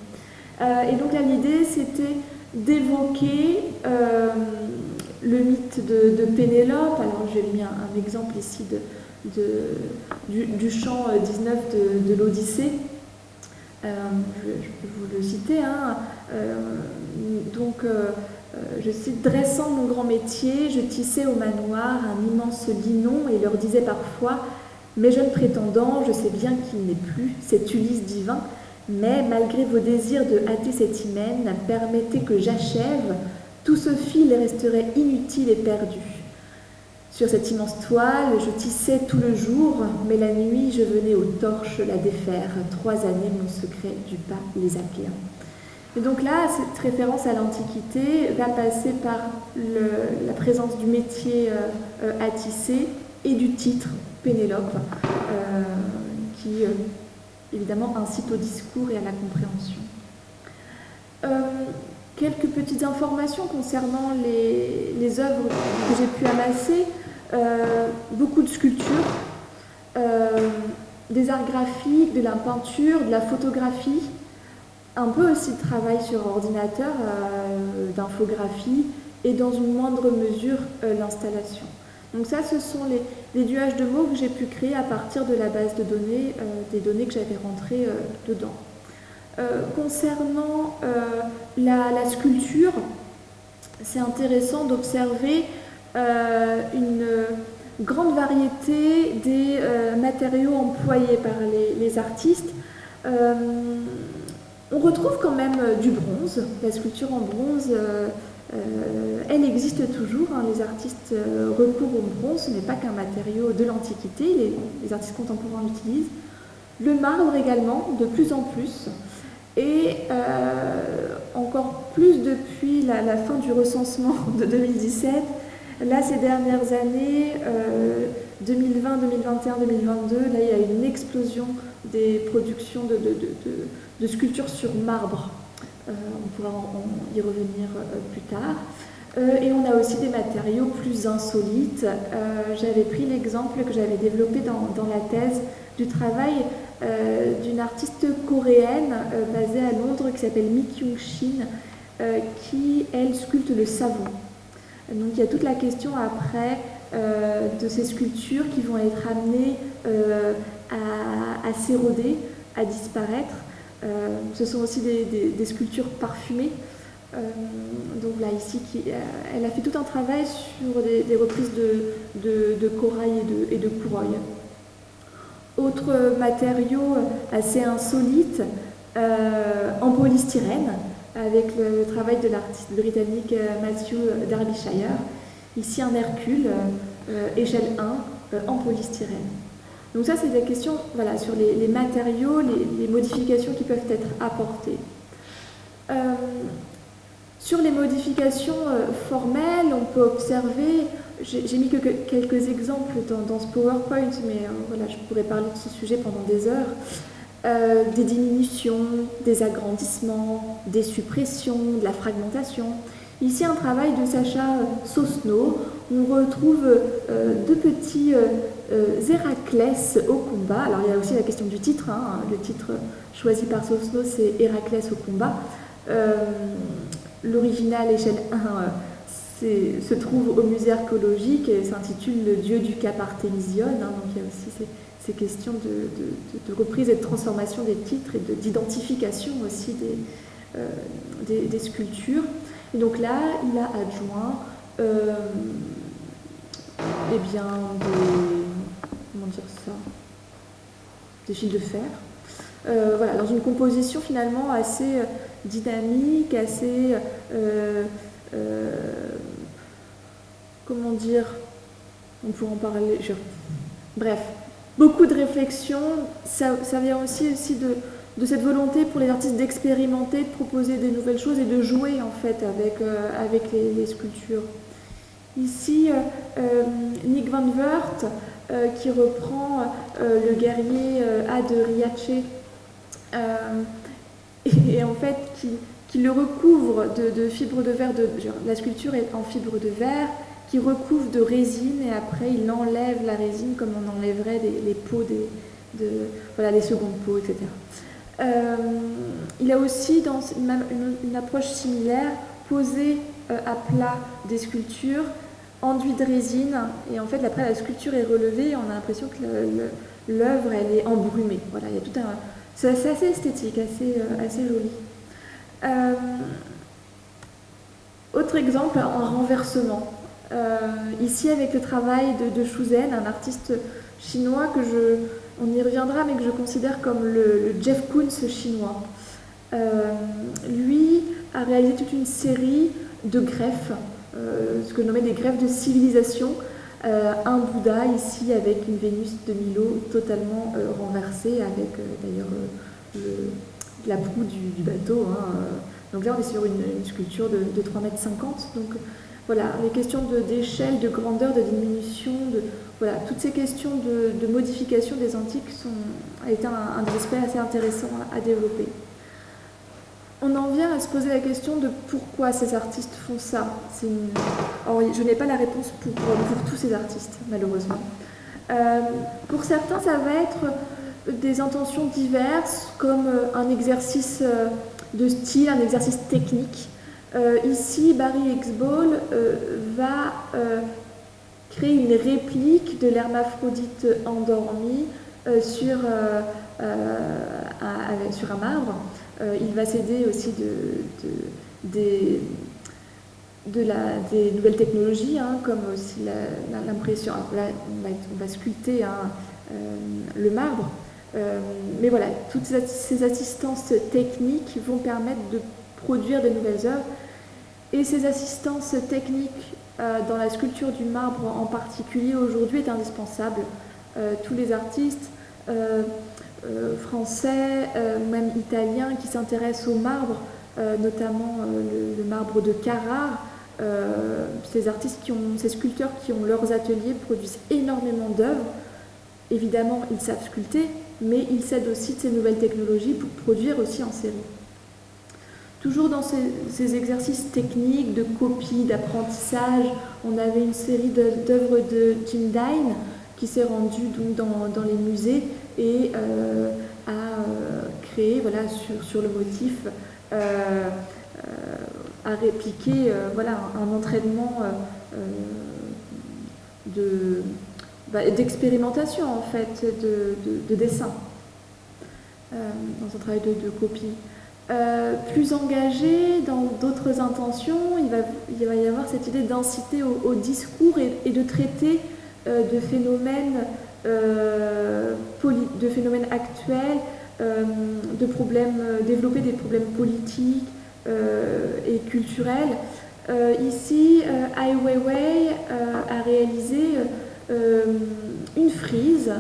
Euh, et donc là, l'idée, c'était d'évoquer euh, le mythe de, Pénélope. Alors, j'ai mis un, exemple ici de, du, chant 19 euh, de, l'Odyssée. je, peux vous le citer. Hein. donc, je cite Dressant mon grand métier, je tissais au manoir un immense linon et leur disais parfois Mes jeunes prétendants, je sais bien qu'il n'est plus, cet Ulysse divin, mais malgré vos désirs de hâter cette hymen, permettez que j'achève, tout ce fil resterait inutile et perdu. Sur cette immense toile, je tissais tout le jour, mais la nuit, je venais aux torches la défaire. Trois années, mon secret du pas les appelant. Et donc là, cette référence à l'Antiquité va passer par la présence du métier euh, à tisser et du titre Pénélope, euh, qui euh, évidemment incite au discours et à la compréhension. Euh, quelques petites informations concernant les, œuvres que j'ai pu amasser. Euh, beaucoup de sculptures, euh, des arts graphiques, de la peinture, de la photographie, un peu aussi de travail sur ordinateur, d'infographie et dans une moindre mesure l'installation. Donc ça, ce sont les, les nuages de mots que j'ai pu créer à partir de la base de données, euh, des données que j'avais rentrées euh, dedans. Euh, concernant la, sculpture, c'est intéressant d'observer une grande variété des matériaux employés par les artistes. on retrouve quand même du bronze, la sculpture en bronze euh, elle existe toujours, hein. les artistes euh, recourent au bronze, ce n'est pas qu'un matériau de l'Antiquité, les, artistes contemporains l'utilisent. Le marbre également, de plus en plus, et euh, encore plus depuis la, fin du recensement de 2017. Là, ces dernières années, 2020, 2021, 2022, là, il y a une explosion des productions de sculptures sur marbre. Euh, on pourra y revenir euh, plus tard. Euh, et on a aussi des matériaux plus insolites. j'avais pris l'exemple que j'avais développé dans, la thèse du travail d'une artiste coréenne basée à Londres qui s'appelle Mi Kyung Shin, qui, elle, sculpte le savon. Donc il y a toute la question après de ces sculptures qui vont être amenées à s'éroder, à disparaître. Euh, ce sont aussi des, sculptures parfumées. Euh, donc là, ici, euh, elle a fait tout un travail sur des, reprises de, corail et de, et. Autre matériau assez insolite, en polystyrène, avec le, travail de l'artiste britannique Matthew Derbyshire. Ici, un Hercule, échelle 1, en polystyrène. Donc ça, c'est des questions sur les, matériaux, les, modifications qui peuvent être apportées. Euh, sur les modifications euh, formelles, on peut observer, j'ai mis que, quelques exemples dans, ce PowerPoint, mais euh, je pourrais parler de ce sujet pendant des heures. des diminutions, des agrandissements, des suppressions, de la fragmentation. Ici, un travail de Sacha Sosno. On retrouve deux petits Héraclès au combat. Alors, il y a aussi la question du titre. Hein. Le titre choisi par Sosno, c'est Héraclès au combat. L'original, échelle 1, se trouve au musée archéologique et s'intitule Le dieu du Cap Artémision. Hein, donc il y a aussi ces, questions de, reprise et de transformation des titres et d'identification aussi euh, des, sculptures. Et donc là, il a adjoint euh, eh bien, des, comment dire ça, des fils de fer. Euh, voilà, dans une composition finalement assez dynamique, assez comment dire, on peut en parler, bref, beaucoup de réflexion, ça, vient aussi, aussi de, cette volonté pour les artistes d'expérimenter, de proposer des nouvelles choses et de jouer en fait avec, euh, avec les, sculptures. Ici, euh, euh, Nick Van Wert, qui reprend le guerrier A de Riace, et, en fait qui, qui le recouvre de, de fibres de verre, de, la sculpture est en fibre de verre, qui recouvre de résine et après il enlève la résine comme on enlèverait les peaux des, de, voilà, les secondes peaux, etc. Euh, il a aussi, dans une, approche similaire, posé euh, à plat des sculptures enduit de résine et en fait après la sculpture est relevée on a l'impression que l'œuvre elle est embrumée. Voilà, il y a tout un, c'est assez, esthétique, assez, euh, assez joli. autre exemple, un renversement. Euh, ici, avec le travail de, de un artiste chinois que je, on y reviendra, mais que je considère comme le, Jeff Koons chinois. Euh, lui a réalisé toute une série de greffes, euh, ce que je nommais des greffes de civilisation. un Bouddha ici avec une Vénus de Milo totalement renversée, avec d'ailleurs la proue du, bateau. Hein, donc là, on est sur une, sculpture de, de 3,50 m. Donc voilà, les questions d'échelle, de, grandeur, de diminution, voilà, toutes ces questions de, modification des antiques sont, été un, des aspects assez intéressants à, développer. On en vient à se poser la question de pourquoi ces artistes font ça. je n'ai pas la réponse pour, tous ces artistes, malheureusement. Euh, pour certains, ça va être des intentions diverses, comme un exercice euh, de style, un exercice technique, euh, ici, Barry Exball euh, va euh, créer une réplique de l'hermaphrodite endormi sur, un, sur un marbre. Il va s'aider aussi de, des, nouvelles technologies, hein, comme aussi l'impression. On va, sculpter hein, le marbre. mais voilà, toutes ces assistances techniques vont permettre de produire de nouvelles œuvres et ces assistances techniques euh, dans la sculpture du marbre en particulier aujourd'hui est indispensable. Euh, tous les artistes euh, français, même italiens, qui s'intéressent au marbre, notamment le, marbre de Carrare, ces artistes, ces sculpteurs qui ont leurs ateliers produisent énormément d'œuvres. Évidemment, ils savent sculpter, mais ils s'aident aussi de ces nouvelles technologies pour produire aussi en série. Toujours dans ces, exercices techniques de copie, d'apprentissage, on avait une série d'œuvres de Jim Dine qui s'est rendu donc dans, les musées et euh, a euh, créé voilà, sur, le motif, euh, a répliqué voilà, un, entraînement bah, d'expérimentation en fait de, dessin dans un travail de copie. Euh, plus engagé dans d'autres intentions, il va, il va, y avoir cette idée d'inciter au, discours et, de traiter euh, de, phénomènes, euh, de phénomènes actuels, de problèmes, développer des problèmes politiques et culturels. ici, Ai Weiwei a réalisé une frise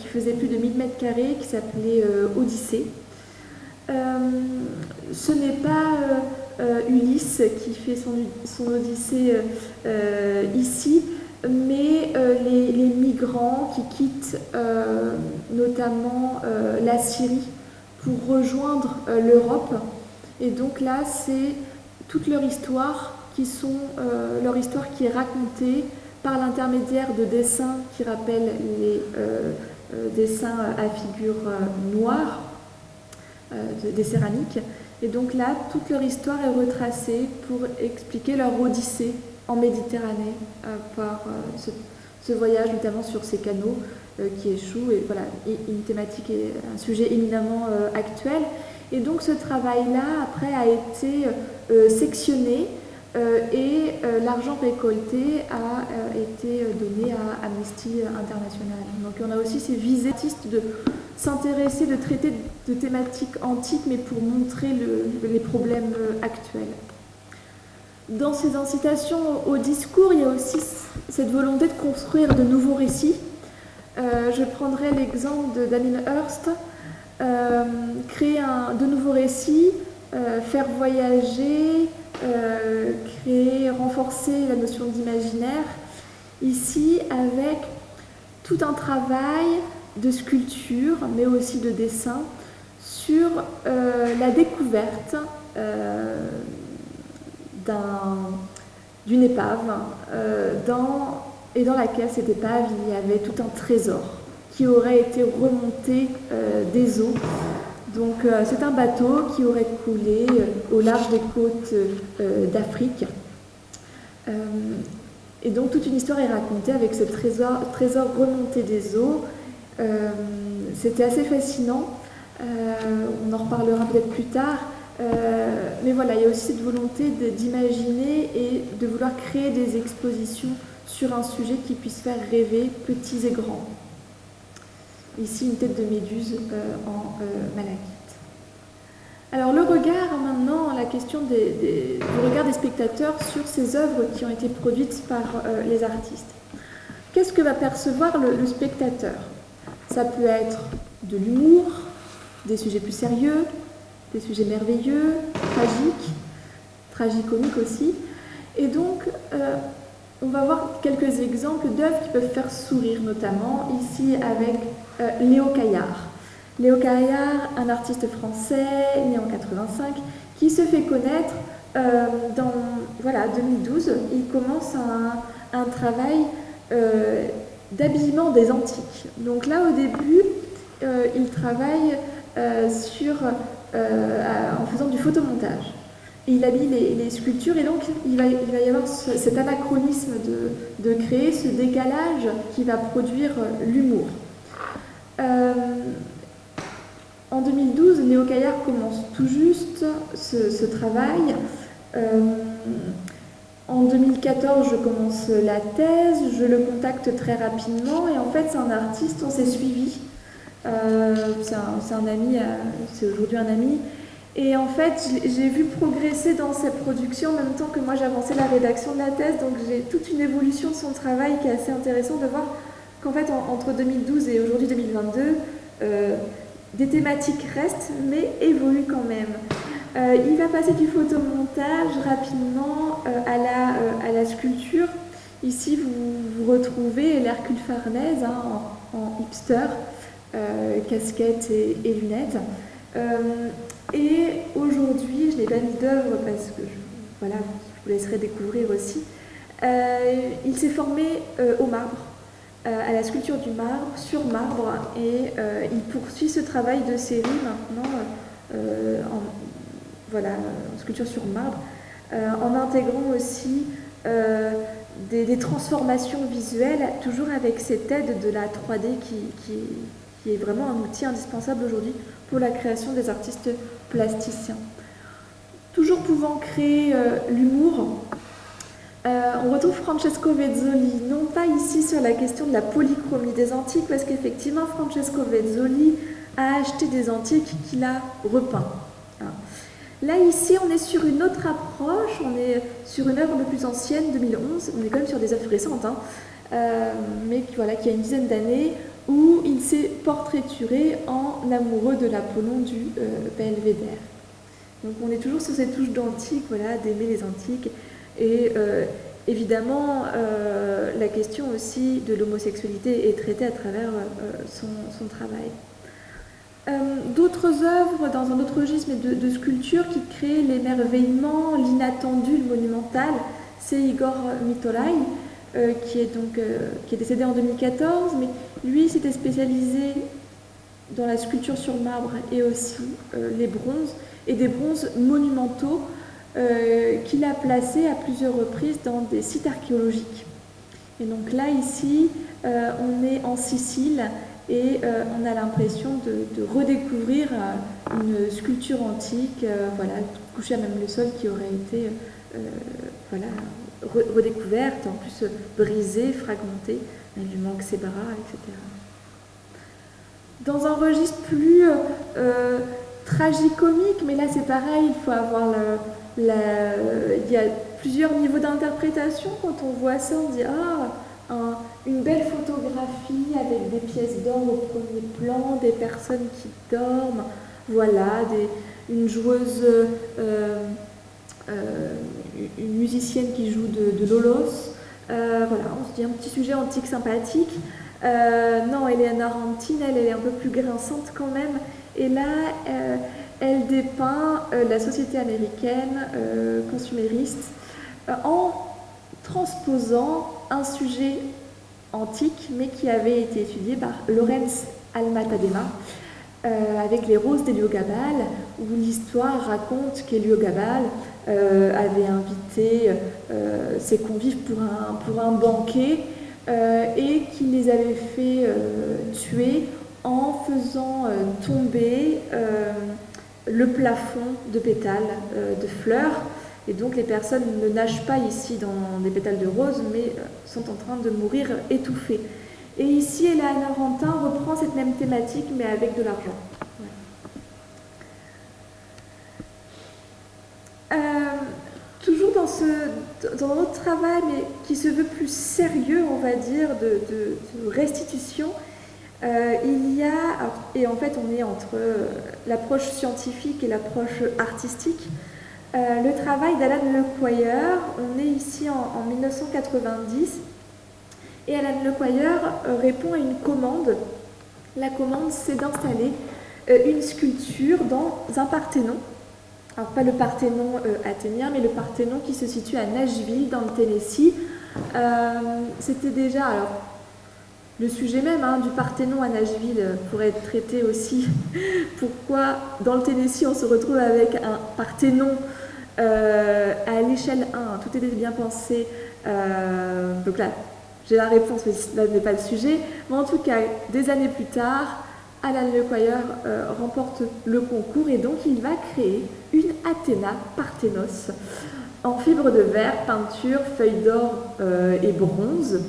qui faisait plus de 1000 mètres carrés qui s'appelait Odyssée. Euh, ce n'est pas euh, euh, Ulysse qui fait son, odyssée ici, mais les, migrants qui quittent notamment la Syrie pour rejoindre l'Europe. Et donc là, c'est toute leur histoire qui sont leur histoire qui est racontée par l'intermédiaire de dessins qui rappellent les dessins à figure noire, des céramiques. Et donc là, toute leur histoire est retracée pour expliquer leur odyssée en Méditerranée euh, par euh, ce, voyage, notamment sur ces canaux euh, qui échouent. Et voilà, une thématique et un sujet éminemment actuel. Et donc ce travail-là, après, a été sectionné et l'argent récolté a été donné à Amnesty International. Donc on a aussi ces visées de s'intéresser, de traiter de thématiques antiques, mais pour montrer les problèmes euh, actuels. Dans ces incitations au discours, il y a aussi cette volonté de construire de nouveaux récits. Euh, je prendrai l'exemple de Damien Hirst, euh, créer de nouveaux récits, faire voyager, créer, renforcer la notion d'imaginaire, ici avec tout un travail de sculpture, mais aussi de dessin, sur euh, la découverte euh, d'une épave, euh, et dans laquelle cette épave, il y avait tout un trésor qui aurait été remonté des eaux. Donc c'est un bateau qui aurait coulé au large des côtes d'Afrique. et donc toute une histoire est racontée avec ce trésor, trésor remonté des eaux euh, c'était assez fascinant. Euh, on en reparlera peut-être plus tard. Euh, mais voilà, il y a aussi cette volonté d'imaginer et de vouloir créer des expositions sur un sujet qui puisse faire rêver petits et grands. Ici, une tête de méduse en malachite. Alors le regard maintenant, la question du regard des spectateurs sur ces œuvres qui ont été produites par les artistes. Qu'est-ce que va percevoir le spectateur? Ça peut être de l'humour, des sujets plus sérieux, des sujets merveilleux, tragiques, tragicomiques aussi. Et donc, euh, on va voir quelques exemples d'œuvres qui peuvent faire sourire, notamment ici avec euh, Léo Caillard. Léo Caillard, un artiste français né en 85, qui se fait connaître euh, dans voilà, 2012. Il commence un, travail d'habillement des antiques. Donc là, au début, euh, il travaille euh, sur, euh, en faisant du photomontage. Il habille les, sculptures et donc il va, y avoir cet anachronisme de, créer ce décalage qui va produire l'humour. en 2012, Léo Caillard commence tout juste ce travail. En 2014, je commence la thèse, je le contacte très rapidement et en fait c'est un artiste, on s'est suivi. Euh, c'est un, ami, euh, c'est aujourd'hui un ami. Et en fait, j'ai vu progresser dans ses productions en même temps que moi j'avançais la rédaction de la thèse, donc j'ai toute une évolution de son travail qui est assez intéressant de voir qu'en fait entre 2012 et aujourd'hui 2022, euh, des thématiques restent mais évoluent quand même. Il va passer du photomontage rapidement à, la, à, la, sculpture. Ici, vous, vous retrouvez l'Hercule Farnèse hein, en, hipster, casquette et, lunettes. et aujourd'hui, je n'ai pas mis d'œuvre parce que je, voilà, vous laisserai découvrir aussi. il s'est formé au marbre, à la sculpture du marbre, sur marbre, et il poursuit ce travail de série maintenant en, voilà, sculpture sur marbre, euh, en intégrant aussi euh, des, transformations visuelles, toujours avec cette aide de la 3D qui, qui, est vraiment un outil indispensable aujourd'hui pour la création des artistes plasticiens. Toujours pouvant créer euh, l'humour, on retrouve Francesco Vezzoli, non pas ici sur la question de la polychromie des antiques, parce qu'effectivement Francesco Vezzoli a acheté des antiques qu'il a repeints. Là, ici, on est sur une autre approche, on est sur une œuvre un peu plus ancienne, 2011, on est quand même sur des œuvres récentes, hein, euh, mais qui, voilà, qui a une dizaine d'années, où il s'est portraituré en amoureux de l'Apollon du euh. Donc on est toujours sur cette touche d'antique, voilà, d'aimer les antiques, et euh, évidemment, la question aussi de l'homosexualité est traitée à travers son, son travail. D'autres œuvres dans un autre registre de, sculpture qui créent l'émerveillement, l'inattendu, le monumental, c'est Igor Mitolai, qui, est donc, qui est décédé en 2014, mais lui s'était spécialisé dans la sculpture sur marbre et aussi les bronzes, et des bronzes monumentaux euh, qu'il a placés à plusieurs reprises dans des sites archéologiques. Et donc là, ici, euh, on est en Sicile et euh, on a l'impression de, redécouvrir une sculpture antique, voilà, couchée à même le sol qui aurait été redécouverte, en plus brisée, fragmentée, il lui manque ses bras, etc. Dans un registre plus tragicomique, mais là c'est pareil, il faut avoir le, il y a plusieurs niveaux d'interprétation. Quand on voit ça, on dit Ah, une belle photographie avec des pièces d'or au premier plan, des personnes qui dorment, voilà, une joueuse, euh, euh, une musicienne qui joue de, de l'olos. Euh, voilà, on se dit un petit sujet antique sympathique. non, Eleanor Antine, elle, elle, est un peu plus grinçante quand même. Et là, elle dépeint euh, la société américaine euh, consumériste euh, en transposant un sujet antique, mais qui avait été étudié par Lorenz Almatadema, avec les roses d'Héliogabal, où l'histoire raconte qu'Héliogabal avait invité ses convives pour un, banquet et qu'il les avait fait tuer en faisant tomber le plafond de pétales euh, de fleurs. Et donc les personnes ne nagent pas ici dans des pétales de rose, mais euh, sont en train de mourir étouffées. Et ici, Eleanor Rantin reprend cette même thématique, mais avec de l'argent. Euh, toujours dans, ce, dans notre travail, mais qui se veut plus sérieux, on va dire, de restitution, euh, il y a, et en fait on est entre euh, l'approche scientifique et l'approche artistique, euh, le travail d'Alan Lequire, on est ici en, 1990, et Alan Lequire répond à une commande. La commande, c'est d'installer une sculpture dans un Parthénon. Alors pas le Parthénon athénien, mais le Parthénon qui se situe à Nashville, dans le Tennessee. C'était déjà, alors le sujet même hein, du Parthénon à Nashville pourrait être traité aussi. Pourquoi dans le Tennessee on se retrouve avec un Parthénon euh, à l'échelle 1, tout était bien pensé. Euh, donc là, j'ai la réponse, mais là n'est pas le sujet. Mais en tout cas, des années plus tard, Alan Lequire euh, remporte le concours et donc il va créer une Athéna Parthénos en fibre de verre, peinture, feuilles d'or et bronze.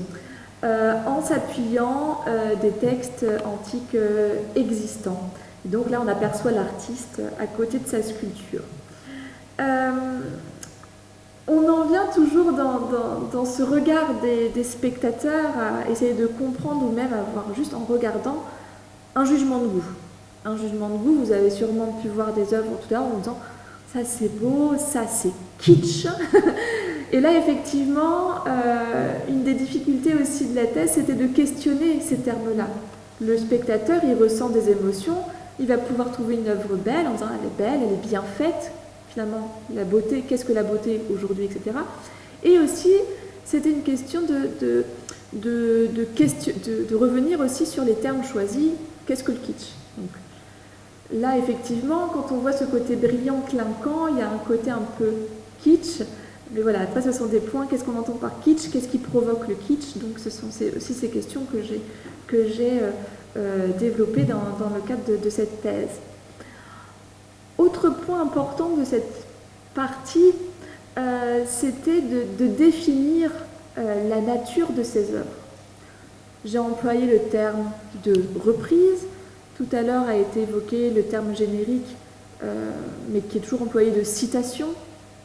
Euh, en s'appuyant euh, des textes antiques euh, existants. donc là, on aperçoit l'artiste à côté de sa sculpture. on en vient toujours dans, ce regard des, spectateurs à essayer de comprendre ou même à avoir juste en regardant un jugement de goût. Un jugement de goût, vous avez sûrement pu voir des œuvres tout à l'heure en disant ça c'est beau, ça c'est kitsch. Et là, effectivement, euh, une des difficultés aussi de la thèse, c'était de questionner ces termes-là. Le spectateur, il ressent des émotions, il va pouvoir trouver une œuvre belle en disant elle est belle, elle est bien faite, finalement, la beauté, qu'est-ce que la beauté aujourd'hui, etc. Et aussi, c'était une question de, de, de, revenir aussi sur les termes choisis, qu'est-ce que le kitsch Là, effectivement, quand on voit ce côté brillant, clinquant, il y a un côté un peu kitsch, mais voilà, après, ce sont des points. Qu'est-ce qu'on entend par kitsch? Qu'est-ce qui provoque le kitsch? Donc, ce sont aussi ces questions que j'ai euh, euh, développées dans, le cadre de, cette thèse. Autre point important de cette partie, euh, c'était de, définir la nature de ces œuvres. J'ai employé le terme de reprise. Tout à l'heure a été évoqué le terme générique, mais qui est toujours employé de citation.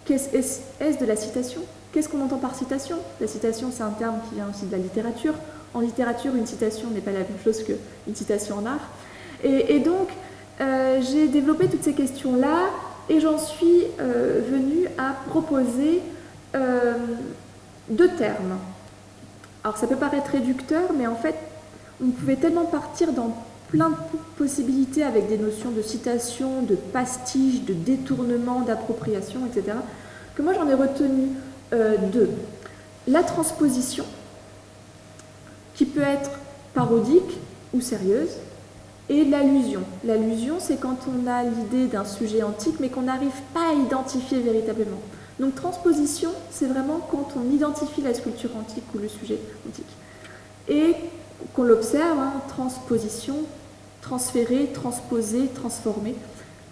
Est-ce de la citation? Qu'est-ce qu'on entend par citation? La citation, c'est un terme qui vient aussi de la littérature. En littérature, une citation n'est pas la même chose qu'une citation en art. Et, donc, euh, j'ai développé toutes ces questions-là et j'en suis euh, venue à proposer euh, deux termes. Alors, ça peut paraître réducteur, mais en fait, on pouvait tellement partir dans plein de possibilités avec des notions de citation, de pastiche, de détournement, d'appropriation, etc. Que moi j'en ai retenu euh, deux. La transposition, qui peut être parodique ou sérieuse, et l'allusion. L'allusion, c'est quand on a l'idée d'un sujet antique, mais qu'on n'arrive pas à identifier véritablement. Donc transposition, c'est vraiment quand on identifie la sculpture antique ou le sujet antique. Et qu'on l'observe, hein, transposition, transférer, transposer, transformer,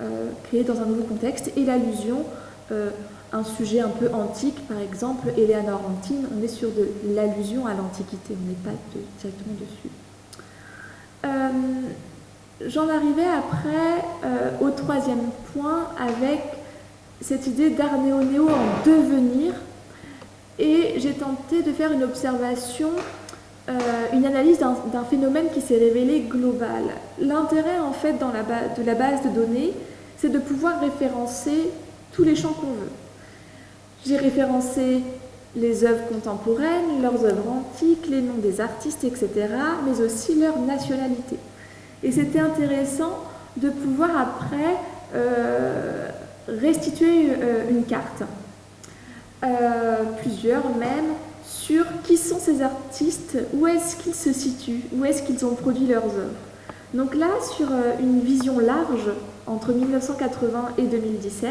euh, créer dans un nouveau contexte. Et l'allusion, euh, un sujet un peu antique, par exemple, Eleanor Antine, on est sur de l'allusion à l'Antiquité, on n'est pas directement dessus. Euh, j'en arrivais après au troisième point avec cette idée d'art néo-néo en devenir et j'ai tenté de faire une observation euh, une analyse d'un phénomène qui s'est révélé global. L'intérêt en fait dans la de la base de données, c'est de pouvoir référencer tous les champs qu'on veut. J'ai référencé les œuvres contemporaines, leurs œuvres antiques, les noms des artistes, etc., mais aussi leur nationalité. Et c'était intéressant de pouvoir après euh, restituer euh, une carte, plusieurs même, sur qui sont ces artistes, où est-ce qu'ils se situent, où est-ce qu'ils ont produit leurs œuvres. Donc là, sur euh, une vision large, entre 1980 et 2017,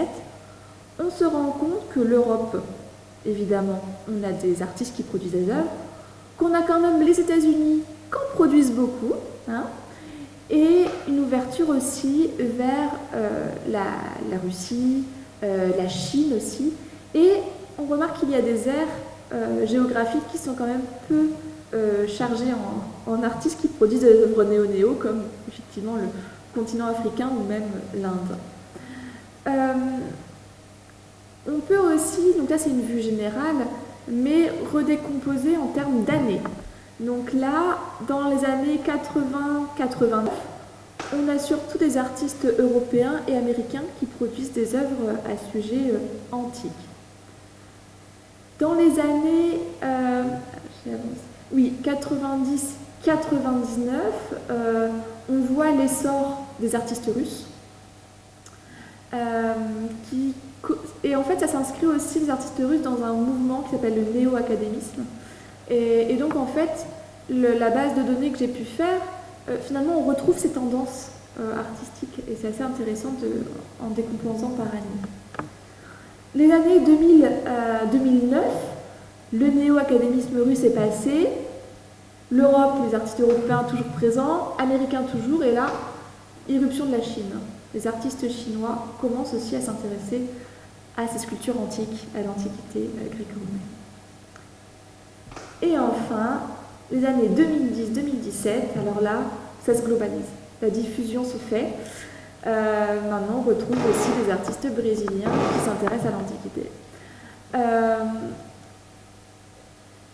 on se rend compte que l'Europe, évidemment, on a des artistes qui produisent des œuvres, qu'on a quand même les États-Unis qui en produisent beaucoup, hein, et une ouverture aussi vers euh, la, Russie, euh, la Chine aussi, et on remarque qu'il y a des aires euh, géographiques qui sont quand même peu chargés en, artistes qui produisent des œuvres néo-néo, comme effectivement le continent africain ou même l'Inde. On peut aussi, donc là c'est une vue générale, mais redécomposer en termes d'années. Donc là, dans les années 80-89, on a surtout des artistes européens et américains qui produisent des œuvres à sujet antique. Dans les années euh, oui, 90-99, euh, on voit l'essor des artistes russes. Euh, et en fait, ça s'inscrit aussi, les artistes russes, dans un mouvement qui s'appelle le néo-académisme. Et, donc, en fait, la base de données que j'ai pu faire, finalement, on retrouve ces tendances artistiques. Et c'est assez intéressant en décomposant par année. Les années 2000, 2009, euh, le néo-académisme russe est passé, l'Europe, les artistes européens toujours présents, américains toujours, et là, irruption de la Chine. Les artistes chinois commencent aussi à s'intéresser à ces sculptures antiques, à l'antiquité gréco-romaine. Et enfin, les années 2010-2017, alors là, ça se globalise. La diffusion se fait. Euh, maintenant, on retrouve aussi des artistes brésiliens qui s'intéressent à l'Antiquité. Euh,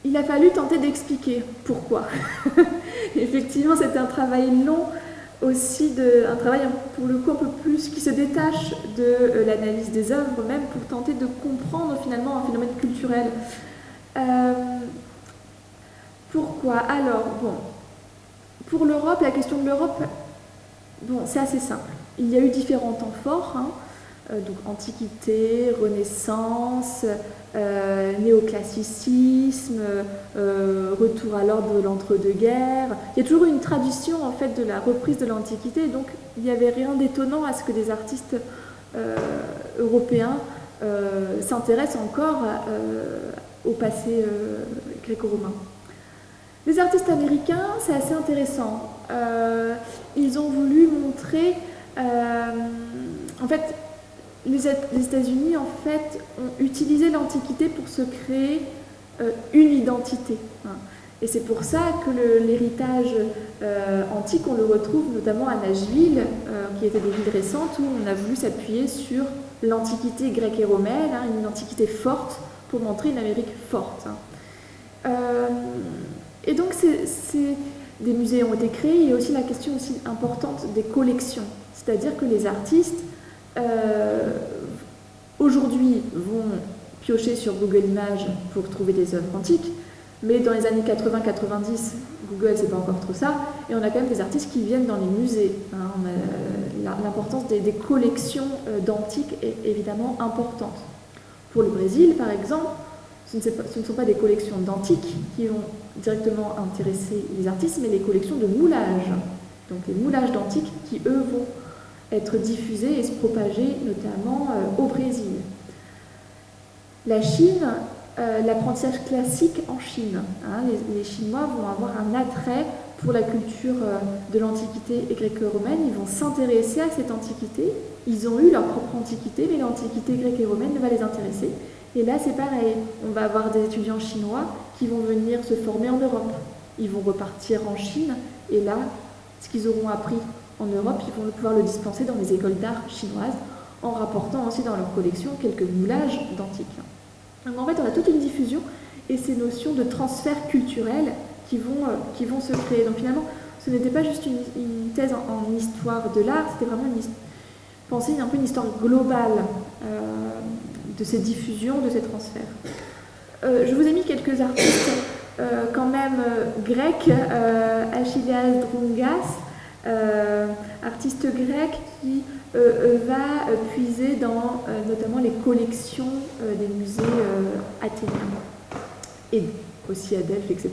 il a fallu tenter d'expliquer pourquoi. Effectivement, c'est un travail long aussi, de, un travail pour le coup un peu plus qui se détache de euh, l'analyse des œuvres, même pour tenter de comprendre finalement un phénomène culturel. Pourquoi Alors, bon, pour l'Europe, la question de l'Europe, bon, c'est assez simple. Il y a eu différents temps forts, hein. euh, donc Antiquité, Renaissance, euh, néoclassicisme, euh, retour à l'ordre de l'entre-deux-guerres. Il y a toujours une tradition en fait de la reprise de l'Antiquité, donc il n'y avait rien d'étonnant à ce que des artistes européens s'intéressent encore au passé gréco-romain. Les artistes américains, c'est assez intéressant. ils ont voulu montrer euh, en fait, les, États-Unis en fait, ont utilisé l'Antiquité pour se créer euh, une identité. Hein. Et c'est pour ça que l'héritage euh, antique, on le retrouve notamment à Nashville, qui était des villes récentes, où on a voulu s'appuyer sur l'antiquité grecque et romaine, hein, une antiquité forte, pour montrer une Amérique forte. Hein. Et donc, des musées ont été créés, il y a aussi la question aussi importante des collections. C'est-à-dire que les artistes, euh, aujourd'hui, vont piocher sur Google Images pour trouver des œuvres antiques, Mais dans les années 80-90, Google, c'est pas encore trop ça, et on a quand même des artistes qui viennent dans les musées. Hein. L'importance des, collections euh, d'antiques est évidemment importante. Pour le Brésil, par exemple, ce ne, sont pas des collections d'antiques qui vont directement intéresser les artistes, mais les collections de moulages. Donc les moulages d'antiques qui, eux, vont être diffusés et se propager notamment euh, au Brésil. La Chine, euh, l'apprentissage classique en Chine. Hein, les, Chinois vont avoir un attrait pour la culture euh, de l'Antiquité gréco-romaine, ils vont s'intéresser à cette Antiquité. Ils ont eu leur propre Antiquité, mais l'Antiquité grecque et romaine ne va les intéresser. Et là, c'est pareil. On va avoir des étudiants chinois qui vont venir se former en Europe. Ils vont repartir en Chine, et là, ce qu'ils auront appris en Europe, ils vont pouvoir le dispenser dans les écoles d'art chinoises, en rapportant aussi dans leur collection quelques moulages d'antiques. Donc en fait, on a toute une diffusion et ces notions de transfert culturel qui vont, euh, qui vont se créer. Donc finalement, ce n'était pas juste une, thèse en, histoire de l'art, c'était vraiment une penser un peu une histoire globale euh, de ces diffusions, de ces transferts. Euh, je vous ai mis quelques artistes quand même grecs, Achilles Drongas, euh, artiste grec qui euh, euh, va puiser dans notamment les collections des musées athéniens et aussi à Delphes, etc.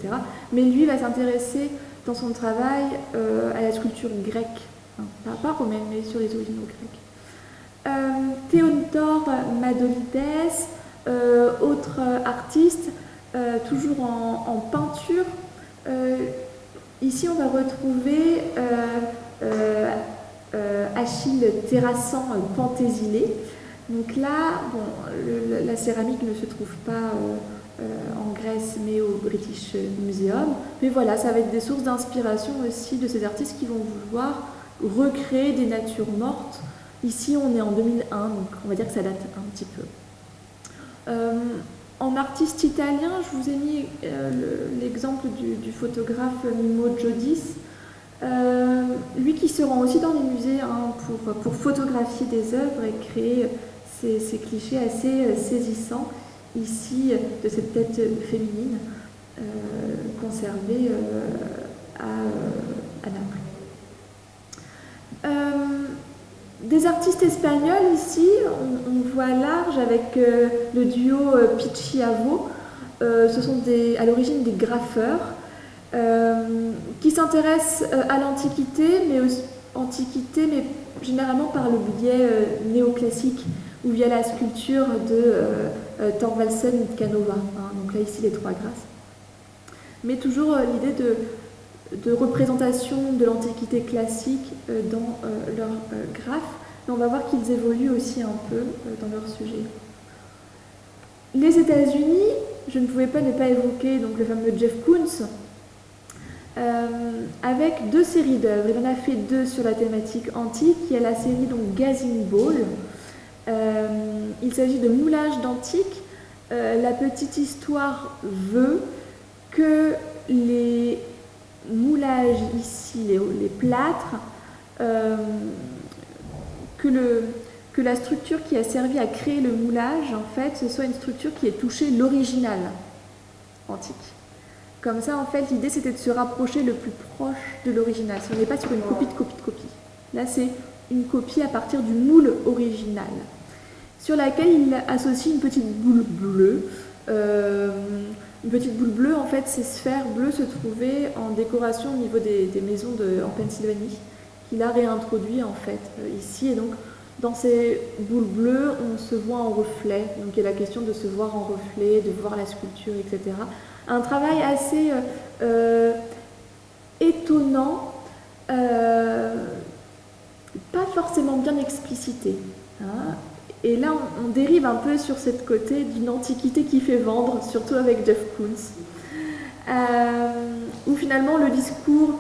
Mais lui va s'intéresser dans son travail à la sculpture grecque, hein, pas, romaine, mais sur les originaux grecs. Théodore Madolides, autre artiste, toujours en peinture, Ici, on va retrouver euh, euh, euh, Achille terrassant Pantésilée. Donc là, bon, la céramique ne se trouve pas en Grèce, mais au British Museum. Mais voilà, ça va être des sources d'inspiration aussi de ces artistes qui vont vouloir recréer des natures mortes. Ici, on est en 2001, donc on va dire que ça date un petit peu. En artiste italien, je vous ai mis euh, l'exemple du, photographe Mimo Giodis, euh, lui qui se rend aussi dans les musées hein, pour, photographier des œuvres et créer ces, clichés assez euh, saisissants, ici de cette tête féminine conservée à, Naples. Des artistes espagnols ici, on, voit large avec euh, le duo euh, Pichiavo. Euh, ce sont à l'origine des graffeurs qui s'intéressent à l'Antiquité, mais mais généralement par le biais néoclassique ou via la sculpture de Thorvaldsen ou de Canova. Hein. donc là ici les trois grâces. Mais toujours l'idée de de représentation de l'Antiquité classique euh, dans euh, leurs euh, graphes, mais on va voir qu'ils évoluent aussi un peu dans leur sujet. Les États-Unis, je ne pouvais pas ne pas évoquer donc, le fameux Jeff Koons, avec deux séries d'œuvres. Il en a fait deux sur la thématique antique. Il y a la série donc Gazing Ball. il s'agit de moulage d'antique. la petite histoire veut que les moulage ici, les, plâtres, euh, que, la structure qui a servi à créer le moulage, en fait, ce soit une structure qui ait touché l'original antique. Comme ça, en fait, l'idée, c'était de se rapprocher le plus proche de l'original. Ce n'est pas sur une copie de copie de copie. Là, c'est une copie à partir du moule original, sur laquelle il associe une petite boule bleue. Euh, une petite boule bleue, en fait, ces sphères bleues se trouvaient en décoration au niveau des, maisons en Pennsylvanie, qu'il a réintroduit en fait euh, ici. Et donc, dans ces boules bleues, on se voit en reflet. Donc, il y a la question de se voir en reflet, de voir la sculpture, etc. Un travail assez euh, euh, étonnant, pas forcément bien explicité. Hein. Et là, on, dérive un peu sur cette côté d'une antiquité qui fait vendre, surtout avec Jeff Koons, euh, où finalement le discours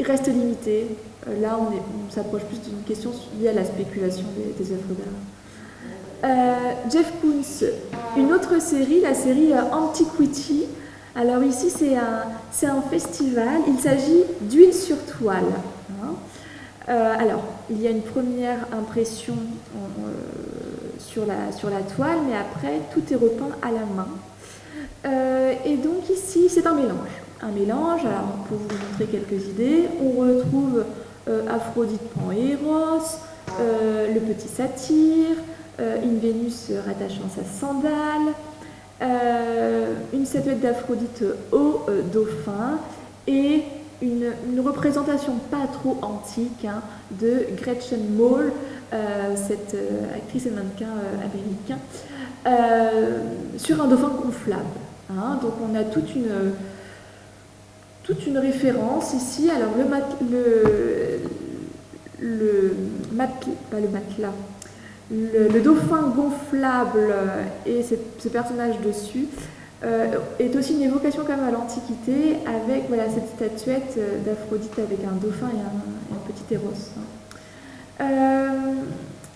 reste limité. Euh, là, on, s'approche plus d'une question liée à la spéculation des, œuvres d'art. Euh, Jeff Koons, une autre série, la série Antiquity. Alors ici, c'est un, festival. Il s'agit d'huile sur toile. Hein. Alors, il y a une première impression sur, la, toile, mais après, tout est repeint à la main. et donc ici, c'est un mélange. Un mélange, alors pour vous montrer quelques idées, on retrouve Aphrodite Pan-Eros, le petit satyre, une Vénus rattachant sa sandale, une statuette d'Aphrodite au dauphin et une, représentation pas trop antique hein, de Gretchen Moll, euh, cette euh, actrice et mannequin euh, américain, sur un dauphin gonflable. Hein. Donc on a toute une, toute une référence ici. Alors le, le, le, pas le matelas, le, dauphin gonflable et ce personnage dessus est aussi une évocation quand à l'Antiquité avec voilà, cette statuette euh, d'Aphrodite avec un dauphin et un, petit héros. Euh,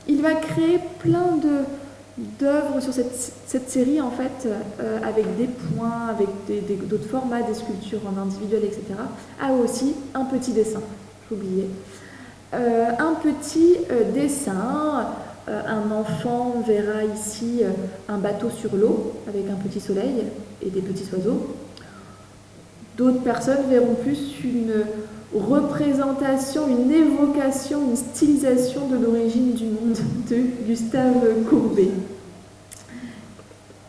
il va créer plein d'œuvres sur cette, cette, série en fait avec des points, avec d'autres formats, des sculptures en individuel, etc. A aussi un petit dessin, j'oubliais. un petit dessin euh, un enfant verra ici euh, un bateau sur l'eau avec un petit soleil et des petits oiseaux. D'autres personnes verront plus une représentation, une évocation, une stylisation de l'origine du monde de Gustave Courbet.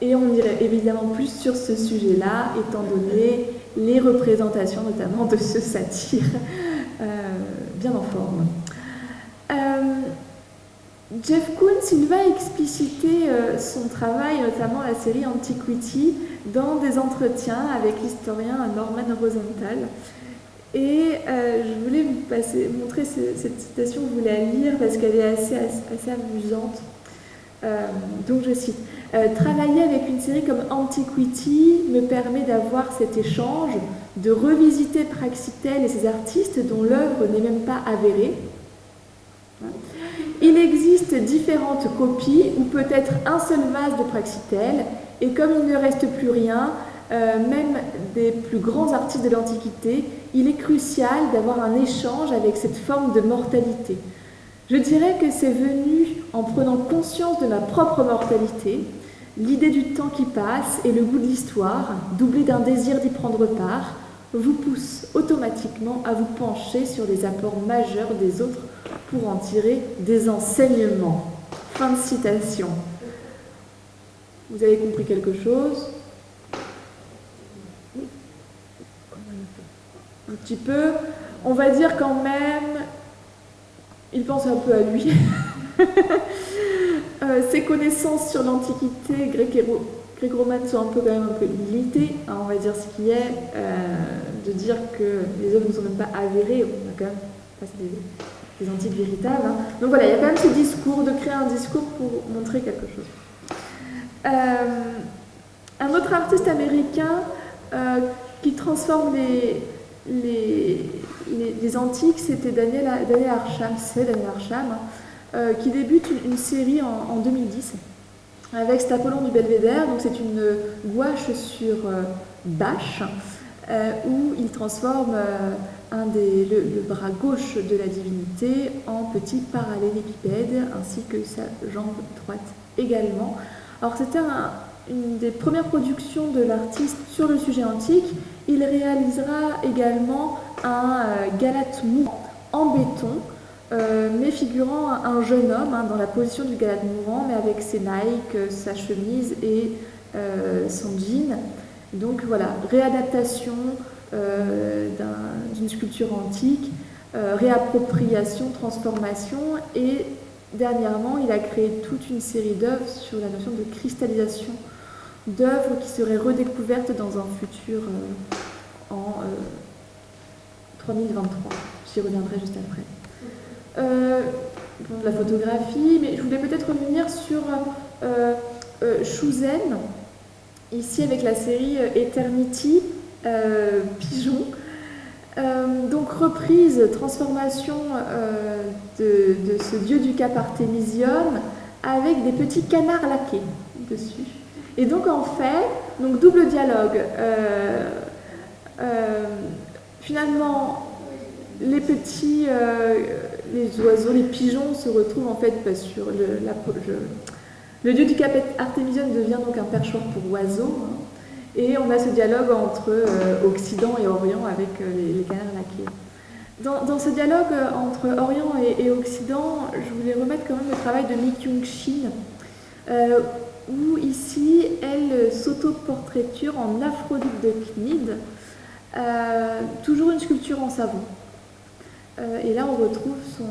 Et on irait évidemment plus sur ce sujet-là, étant donné les représentations notamment de ce satire euh, bien en forme. Jeff Koons, il va expliciter euh, son travail, notamment la série Antiquity, dans des entretiens avec l'historien Norman Rosenthal. Et euh, je voulais vous montrer cette citation, vous la lire parce qu'elle est assez, assez, amusante. Euh, donc je cite Travailler avec une série comme Antiquity me permet d'avoir cet échange, de revisiter Praxitèle et ses artistes dont l'œuvre n'est même pas avérée. Il existe différentes copies ou peut-être un seul vase de Praxitèle et comme il ne reste plus rien, euh, même des plus grands artistes de l'Antiquité, il est crucial d'avoir un échange avec cette forme de mortalité. Je dirais que c'est venu en prenant conscience de ma propre mortalité, l'idée du temps qui passe et le goût de l'histoire, doublé d'un désir d'y prendre part, vous pousse automatiquement à vous pencher sur les apports majeurs des autres pour en tirer des enseignements. Fin de citation. Vous avez compris quelque chose? Un petit peu. On va dire quand même, il pense un peu à lui. Euh, ses connaissances sur l'Antiquité grecque et romane sont un peu quand même un peu limitées, hein, on va dire ce qui est, euh, de dire que les œuvres ne sont même pas avérées, on a quand même des, des antiques véritables. Hein. Donc voilà, il y a quand même ce discours, de créer un discours pour montrer quelque chose. Euh, un autre artiste américain euh, qui transforme les, les, les, antiques, c'était Daniel, Daniel Arsham, c'est Daniel Arsham, hein, qui débute une, série en, 2010 avec cet Apollon du Belvédère. Donc c'est une gouache sur bâche où il transforme des, le, bras gauche de la divinité en petit parallélépipède, ainsi que sa jambe droite également. Alors c'était une des premières productions de l'artiste sur le sujet antique. Il réalisera également un euh, galate mourant en béton, euh, mais figurant un, jeune homme hein, dans la position du galate mourant, mais avec ses Nike, sa chemise et euh, son jean. Donc voilà, réadaptation euh, d'une sculpture antique, euh, réappropriation, transformation et dernièrement il a créé toute une série d'œuvres sur la notion de cristallisation d'œuvres qui seraient redécouvertes dans un futur euh, en 3023. J'y reviendrai juste après. La photographie, mais je voulais peut-être revenir sur euh, Shuzen, ici avec la série Eternity, euh, pigeon. Euh, donc reprise, transformation euh, de, ce dieu du cap Artémisium avec des petits canards laqués dessus. Et donc en fait, donc double dialogue. finalement, les petits, les oiseaux, les pigeons se retrouvent en fait bah, sur le, le dieu du cap Artémisium devient donc un perchoir pour oiseaux. Hein. Et on a ce dialogue entre Occident et Orient avec les, les canards laqués. Dans, ce dialogue entre Orient et, Occident, je voulais remettre quand même le travail de Mi Kyung-shin, où ici, elle s'auto-portraiture en Aphrodite de Cnide, toujours une sculpture en savon. Et là, on retrouve son,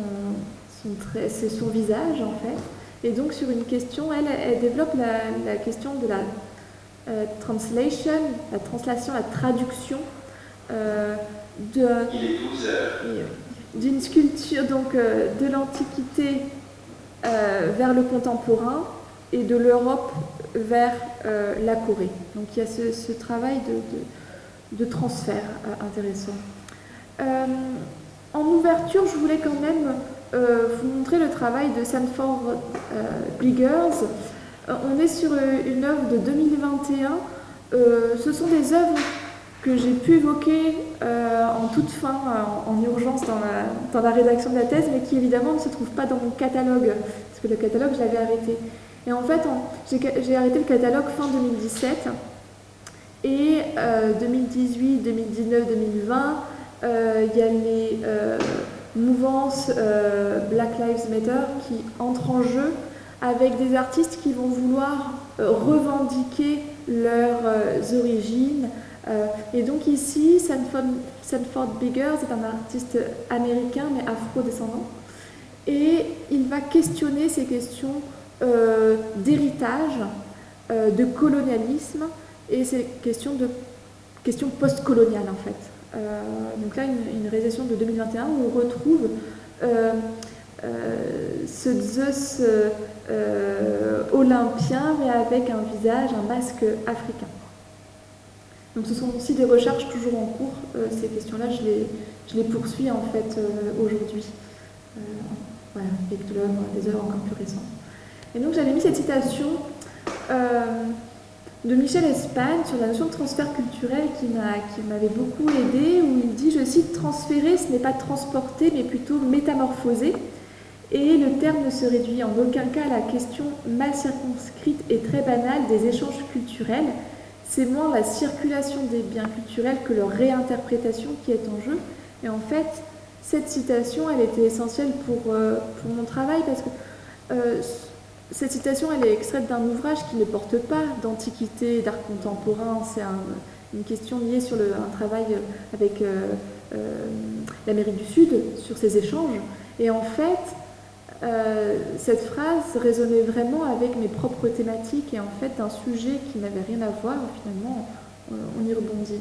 son visage en fait. Et donc sur une question, elle, développe la, question de la euh, translation, la translation, la traduction euh, euh, d'une sculpture donc de l'Antiquité vers le contemporain et de l'Europe vers la Corée. Donc il y a ce, travail de transfert intéressant. En ouverture, je voulais quand même euh, vous montrer le travail de Sanford euh. Euh, on est sur une œuvre de 2021. ce sont des œuvres que j'ai pu évoquer en toute fin, en, urgence dans la, rédaction de la thèse, mais qui évidemment ne se trouvent pas dans mon catalogue, parce que le catalogue, je l'avais arrêté. Et en fait, j'ai arrêté le catalogue fin 2017, et 2018, 2019, 2020, il y a les mouvance euh, Black Lives Matter qui entre en jeu avec des artistes qui vont vouloir euh, revendiquer leurs euh, origines. et donc ici, Sanford, Sanford Biggers est un artiste américain mais afro-descendant. Et il va questionner ces questions d'héritage, de colonialisme et ces questions de questions postcoloniales en fait. Euh, donc là, une, réalisation de 2021 où on retrouve euh, euh, ce Zeus olympien, mais avec un visage, un masque africain. Donc ce sont aussi des recherches toujours en cours. ces questions-là, je les, poursuis en fait aujourd'hui. voilà, avec de des œuvres encore plus récentes. Et donc j'avais mis cette citation de Michel Espagne sur la notion de transfert culturel qui m'avait beaucoup aidé, où il dit, je cite, transférer, ce n'est pas transporter, mais plutôt métamorphoser. Et le terme ne se réduit en aucun cas à la question mal circonscrite et très banale des échanges culturels. C'est moins la circulation des biens culturels que leur réinterprétation qui est en jeu. Et en fait, cette citation, elle était essentielle pour, euh, pour mon travail parce que euh, cette citation, elle est extraite d'un ouvrage qui ne porte pas d'antiquité, d'art contemporain. C'est une question liée sur un travail avec euh, euh, l'Amérique du Sud, sur ces échanges. Et en fait, euh, cette phrase résonnait vraiment avec mes propres thématiques et en fait un sujet qui n'avait rien à voir, finalement, on y rebondit.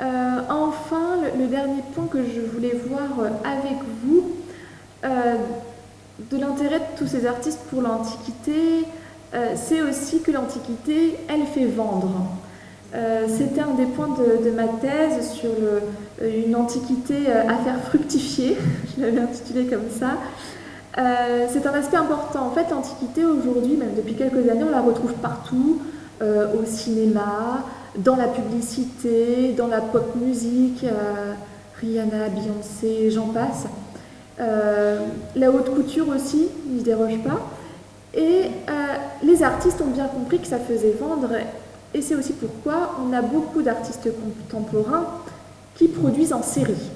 enfin, le, dernier point que je voulais voir avec vous, de l'intérêt de tous ces artistes pour l'Antiquité, euh, c'est aussi que l'Antiquité, elle fait vendre. Euh, c'était un des points de, ma thèse sur euh, une Antiquité à faire fructifier, je l'avais intitulé comme ça. c'est un aspect important. En fait, l'Antiquité, aujourd'hui, même depuis quelques années, on la retrouve partout, au cinéma, dans la publicité, dans la pop musique, Rihanna, Beyoncé, j'en passe. Euh, la haute couture aussi n'y déroge pas. Et euh, les artistes ont bien compris que ça faisait vendre. Et c'est aussi pourquoi on a beaucoup d'artistes contemporains qui produisent en série.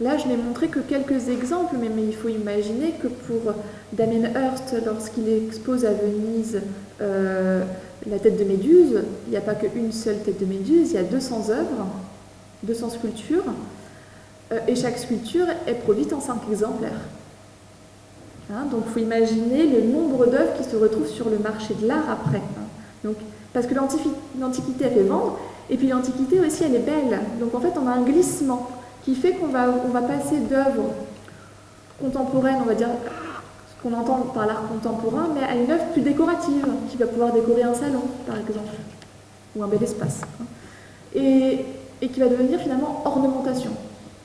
Là, je n'ai montré que quelques exemples, mais, il faut imaginer que pour Damien Hirst, lorsqu'il expose à Venise euh, la tête de Méduse, il n'y a pas qu'une seule tête de Méduse, il y a 200 œuvres, 200 sculptures. Euh, et chaque sculpture est produite en 5 exemplaires. Hein, donc il faut imaginer le nombre d'œuvres qui se retrouvent sur le marché de l'art après. Hein. Donc, parce que l'Antiquité a fait vendre, et puis l'Antiquité aussi elle est belle. Donc en fait on a un glissement qui fait qu'on va, on va passer d'œuvres contemporaines, on va dire ce qu'on entend par l'art contemporain, mais à une œuvre plus décorative, qui va pouvoir décorer un salon par exemple, ou un bel espace. Hein. Et qui va devenir finalement ornementation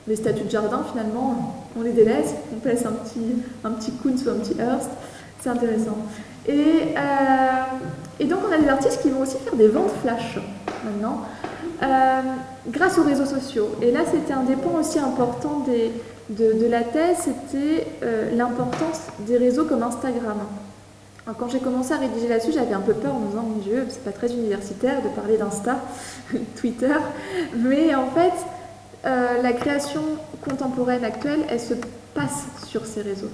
les statues de jardin, finalement, on les délaisse, on place un petit, un petit Kunz ou un petit Hearst, c'est intéressant. Et, euh, et, donc on a des artistes qui vont aussi faire des ventes flash maintenant, euh, grâce aux réseaux sociaux. Et là, c'était un des points aussi importants des, de, la thèse, c'était euh, l'importance des réseaux comme Instagram. quand j'ai commencé à rédiger là-dessus, j'avais un peu peur en me disant, mon Dieu, c'est pas très universitaire de parler d'Insta, Twitter. Mais en fait, euh, la création contemporaine actuelle, elle se passe sur ces réseaux.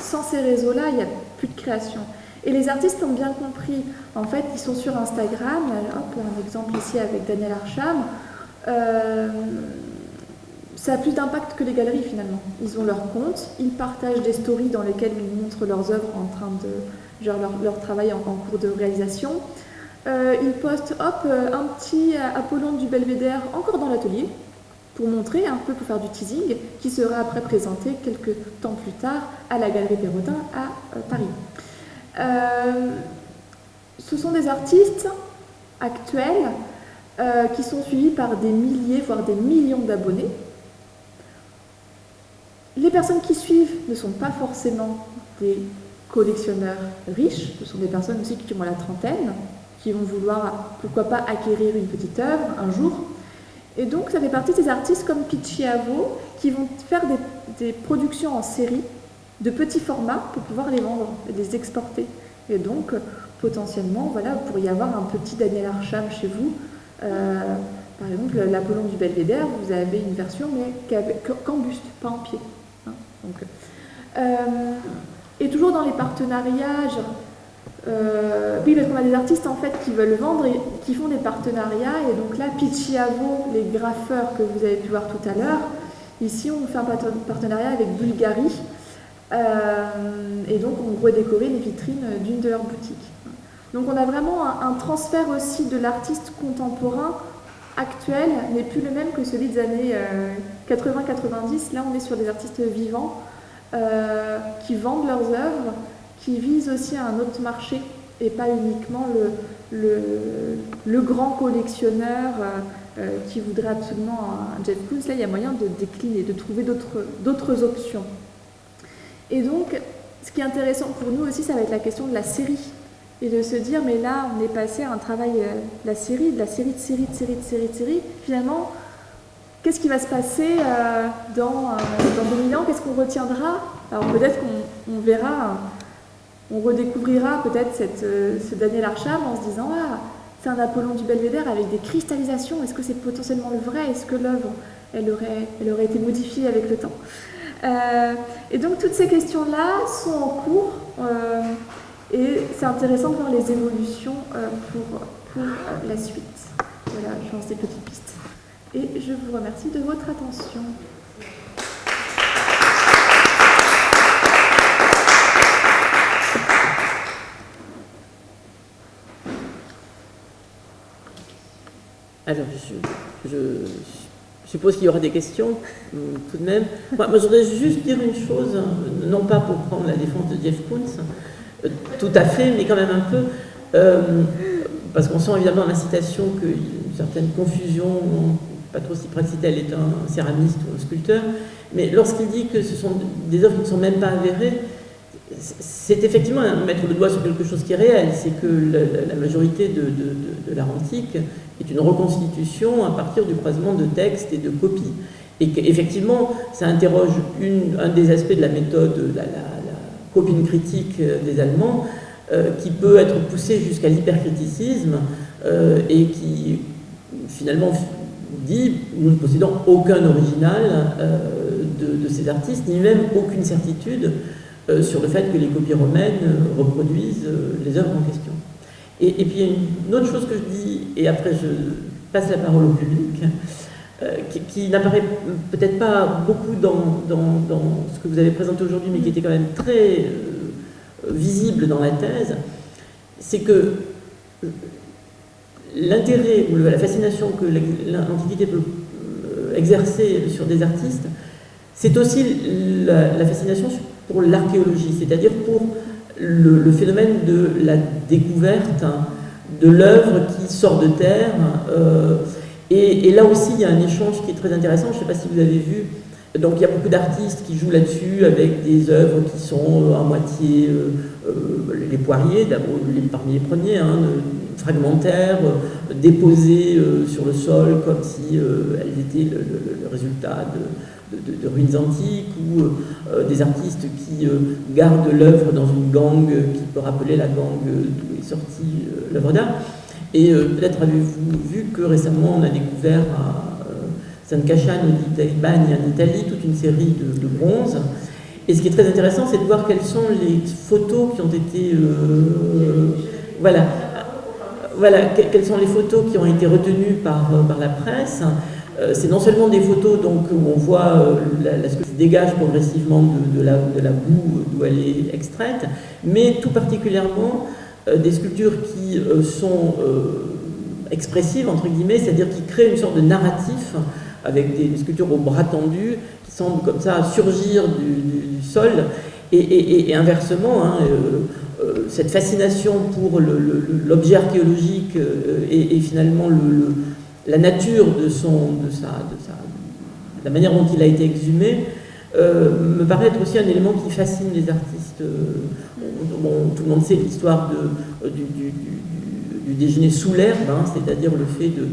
Sans ces réseaux-là, il n'y a plus de création. Et les artistes ont bien compris. En fait, ils sont sur Instagram. Hop, un exemple ici avec Daniel Archam. Euh, ça a plus d'impact que les galeries finalement. Ils ont leur compte, ils partagent des stories dans lesquelles ils montrent leurs œuvres en train de, genre leur, travail en, cours de réalisation. Euh, ils postent, hop, un petit Apollon du Belvédère encore dans l'atelier, pour montrer un peu, pour faire du teasing, qui sera après présenté quelques temps plus tard à la Galerie Perrotin à euh, Paris. ce sont des artistes actuels qui sont suivis par des milliers, voire des millions d'abonnés. Les personnes qui suivent ne sont pas forcément des collectionneurs riches, ce sont des personnes aussi qui ont la trentaine, qui vont vouloir, pourquoi pas, acquérir une petite œuvre un jour. Et donc, ça fait partie des artistes comme Picciavo qui vont faire des, productions en série de petits formats pour pouvoir les vendre et les exporter. Et donc, potentiellement, voilà, vous pourriez avoir un petit Daniel Archam chez vous. Euh, par exemple, l'Apollon du Belvédère, vous avez une version, mais qu'en buste, pas en pied. Hein. euh, et toujours dans les partenariats, euh, oui, parce qu'on a des artistes en fait qui veulent vendre et qui font des partenariats. Et donc là, Picciavo, les graffeurs que vous avez pu voir tout à l'heure, ici on fait un partenariat avec Bulgari. Euh, et donc on redécorait les vitrines d'une de leurs boutiques. Donc on a vraiment un, transfert aussi de l'artiste contemporain actuel, n'est plus le même que celui des années 80-90. Euh, là on est sur des artistes vivants. Qui vendent leurs œuvres, qui visent aussi un autre marché et pas uniquement le, grand collectionneur euh, euh, qui voudrait absolument un Jeff Koons. Là, il y a moyen de décliner, de trouver d'autres options. Et donc, ce qui est intéressant pour nous aussi, ça va être la question de la série. Et de se dire, mais là, on est passé à un travail, de la série, de la série de série, de série, de série, de série. Finalement, Qu'est-ce qui va se passer euh, dans, euh, dans 2000 ans? Qu'est-ce qu'on retiendra? Alors peut-être qu'on verra, on redécouvrira peut-être euh, ce Daniel Archam en se disant Ah, c'est un Apollon du Belvédère avec des cristallisations. Est-ce que c'est potentiellement le vrai? Est-ce que l'œuvre, elle aurait, été modifiée avec le temps? Et donc toutes ces questions-là sont en cours. et c'est intéressant de voir les évolutions pour, pour la suite. Voilà, je pense des petites pistes et je vous remercie de votre attention. Alors, je, suppose qu'il y aura des questions, euh, tout de même. Moi, je voudrais juste dire une chose, hein, non pas pour prendre la défense de Jeff Koons, euh, tout à fait, mais quand même un peu, euh, parce qu'on sent évidemment l'incitation qu'il y a une certaine confusion pas trop si Praxitel est un céramiste ou un sculpteur, mais lorsqu'il dit que ce sont des œuvres qui ne sont même pas avérées, c'est effectivement mettre le doigt sur quelque chose qui est réel, c'est que la, majorité de, l'art antique est une reconstitution à partir du croisement de textes et de copies. Et qu'effectivement, ça interroge un des aspects de la méthode, la, copine critique des Allemands, euh, qui peut être poussée jusqu'à l'hypercriticisme euh, et qui finalement dit nous ne possédons aucun original euh, de, ces artistes, ni même aucune certitude euh, sur le fait que les copies romaines euh, reproduisent les œuvres en question. Et, puis il y a une autre chose que je dis, et après je passe la parole au public, qui, n'apparaît peut-être pas beaucoup dans, ce que vous avez présenté aujourd'hui, mais qui était quand même très visible dans la thèse, c'est que l'intérêt ou la fascination que l'Antiquité peut euh, exercer sur des artistes, c'est aussi la, fascination pour l'archéologie, c'est-à-dire pour le, phénomène de la découverte de l'œuvre qui sort de terre. Euh, et, là aussi, il y a un échange qui est très intéressant. Je ne sais pas si vous avez vu. Donc, il y a beaucoup d'artistes qui jouent là-dessus avec des œuvres qui sont à moitié euh, les poiriers, d'abord parmi les premiers, hein, fragmentaires, déposées sur le sol comme si elles étaient le, résultat de, ruines antiques, ou des artistes qui gardent l'œuvre dans une gangue qui peut rappeler la gangue d'où est sortie l'œuvre d'art. Et peut-être avez-vous vu que récemment on a découvert à San Casciano di Bagne en Italie toute une série de, de bronzes et ce qui est très intéressant, c'est de voir quelles sont les photos qui ont été... Euh, voilà, voilà, quelles sont les photos qui ont été retenues par, euh, par la presse. Euh, c'est non seulement des photos donc, où on voit la, la sculpture dégage progressivement de, la, boue d'où elle est extraite, mais tout particulièrement des sculptures qui sont expressives, entre guillemets, c'est-à-dire qui créent une sorte de narratif avec des, sculptures au bras tendus qui semblent comme ça surgir du, sol. Et, inversement, hein, euh, euh, cette fascination pour l'objet archéologique euh, et, finalement la nature de, son, de, sa, de, sa, la manière dont il a été exhumé me paraît être aussi un élément qui fascine les artistes. tout le monde sait l'histoire du, du, déjeuner sous l'herbe, hein, c'est-à-dire le fait de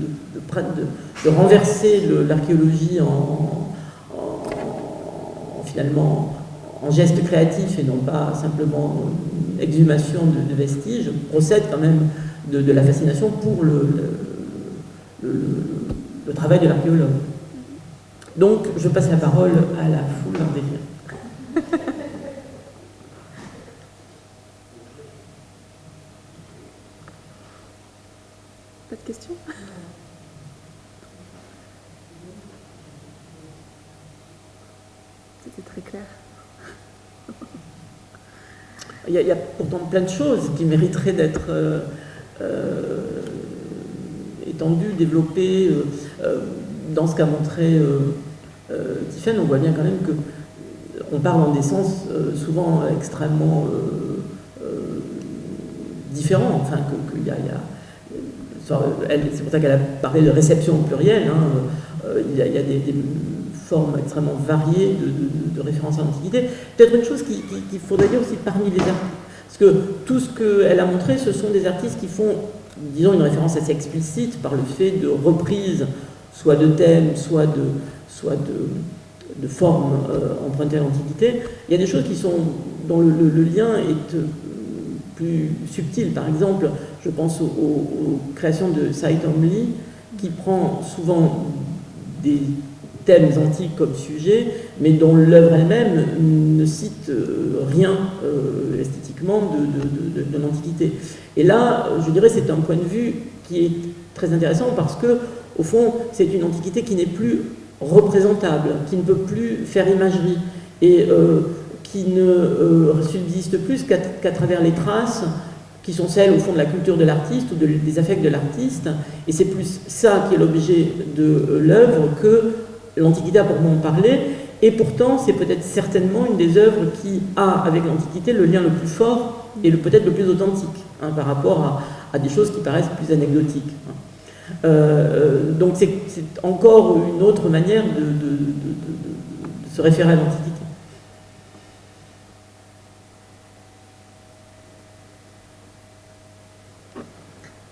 de, renverser l'archéologie en, finalement en geste créatif et non pas simplement exhumation de, vestiges, procède quand même de, la fascination pour le, travail de l'archéologue. Donc, je passe la parole à la foule en délire. Pas de questions? Très clair. il, y a, pourtant plein de choses qui mériteraient d'être euh, euh, étendues, développées. Euh, dans ce qu'a montré Tiffany, on voit bien quand même que on parle en des sens souvent extrêmement différents. Enfin, qu'il y a, c'est pour ça qu'elle a parlé de réception au pluriel. Hein, il, y a, des formes extrêmement variées de, références à l'Antiquité. Peut-être une chose qu'il faudrait dire aussi parmi les artistes, parce que tout ce qu'elle a montré, ce sont des artistes qui font, disons, une référence assez explicite par le fait de reprise, soit de thèmes, soit de, soit de, formes euh, empruntées à l'Antiquité. Il y a des choses qui sont, dont le, lien est euh, plus subtil. Par exemple, je pense aux, créations de Saïd Lee, qui prend souvent des thèmes antiques comme sujet, mais dont l'œuvre elle-même ne cite euh, rien euh, esthétiquement de, l'Antiquité. Et là, je dirais, c'est un point de vue qui est très intéressant parce que, au fond, c'est une Antiquité qui n'est plus représentable, qui ne peut plus faire imagerie et euh, qui ne subsiste plus qu'à travers les traces qui sont celles au fond de la culture de l'artiste ou des affects de l'artiste, et c'est plus ça qui est l'objet de l'œuvre que l'Antiquité a en parler, et pourtant c'est peut-être certainement une des œuvres qui a avec l'Antiquité le lien le plus fort et peut-être le plus authentique hein, par rapport à, des choses qui paraissent plus anecdotiques. Hein. Euh, donc c'est encore une autre manière de, se référer à l'Antiquité.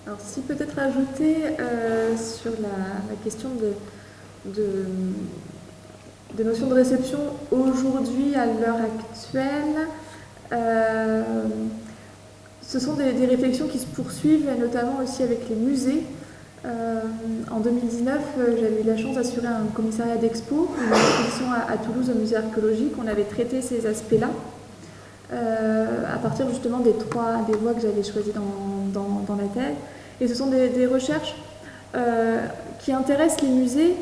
Alors si peut-être ajouter euh, sur la, question de, de, de notions de réception aujourd'hui, à l'heure actuelle. Euh, ce sont des, réflexions qui se poursuivent, notamment aussi avec les musées. Euh, en 2019, euh, j'avais eu la chance d'assurer un commissariat d'expo, une exposition à, Toulouse au musée archéologique. On avait traité ces aspects-là à partir justement des trois des voies que j'avais choisies dans, dans, la thèse. Et ce sont des, recherches qui intéressent les musées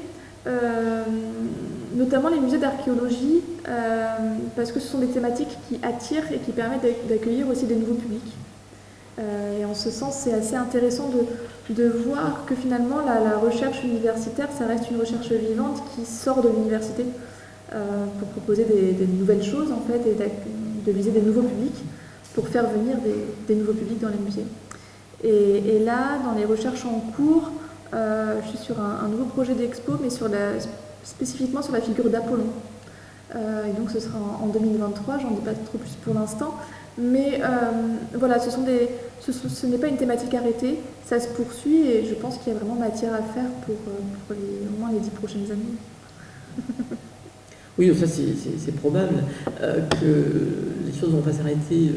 notamment les musées d'archéologie, euh, parce que ce sont des thématiques qui attirent et qui permettent d'accueillir aussi des nouveaux publics. Euh, et en ce sens, c'est assez intéressant de, de, voir que finalement, la, recherche universitaire, ça reste une recherche vivante qui sort de l'université pour proposer des, nouvelles choses, en fait, et de viser des nouveaux publics pour faire venir des, nouveaux publics dans les musées. Et, là, dans les recherches en cours, euh, je suis sur un, nouveau projet d'expo, mais spécifiquement sur la figure d'Apollon. Euh, et donc ce sera en, 2023, j'en dis pas trop plus pour l'instant. Mais euh, voilà, ce n'est pas une thématique arrêtée, ça se poursuit et je pense qu'il y a vraiment matière à faire pour, pour au moins les dix prochaines années. oui, ça c'est probable que les choses vont pas s'arrêter,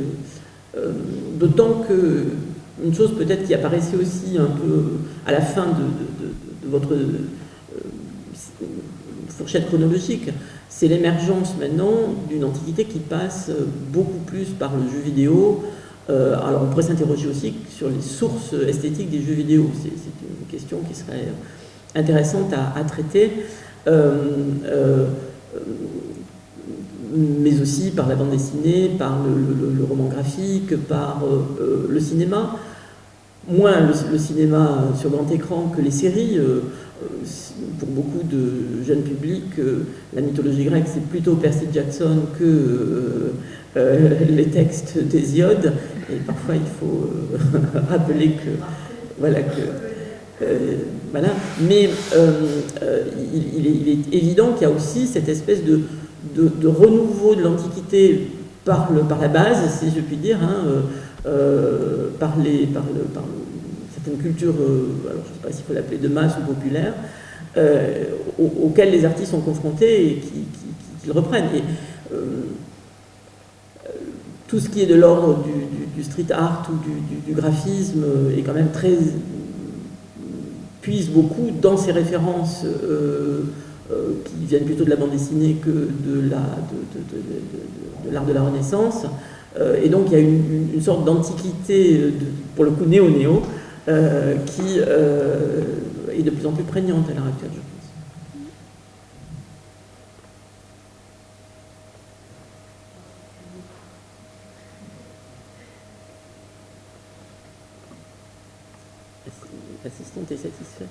d'autant que une chose peut-être qui apparaissait aussi un peu à la fin de, votre fourchette chronologique, c'est l'émergence maintenant d'une antiquité qui passe beaucoup plus par le jeu vidéo. Euh, alors on pourrait s'interroger aussi sur les sources esthétiques des jeux vidéo. C'est une question qui serait intéressante à, traiter. Euh, euh, mais aussi par la bande dessinée, par le, roman graphique, par le cinéma. Moins le, cinéma sur grand écran que les séries pour beaucoup de jeunes publics, euh, la mythologie grecque, c'est plutôt Percy Jackson que euh, euh, les textes d'Hésiode. Et parfois, il faut rappeler que. Voilà, que. voilà. Mais il, est, évident qu'il y a aussi cette espèce de, de, renouveau de l'Antiquité par, la base, si je puis dire, hein, par, les, par, le, par certaines cultures, alors je ne sais pas s'il faut l'appeler de masse ou populaire, euh, auxquels les artistes sont confrontés et qu'ils reprennent. Et, euh, tout ce qui est de l'ordre du, street art ou du, graphisme est quand même très puise beaucoup dans ces références euh, qui viennent plutôt de la bande dessinée que de l'art de, la Renaissance. et donc il y a une, une sorte d'antiquité, pour le coup néo-néo, qui est de plus en plus prégnante à l'heure actuelle, je pense. L'assistante est satisfaite.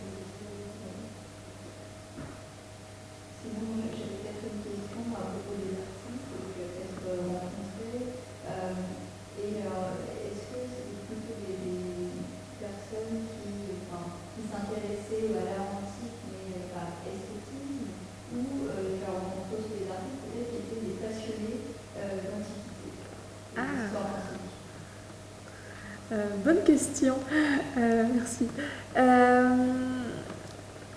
bonne question. Euh, Euh,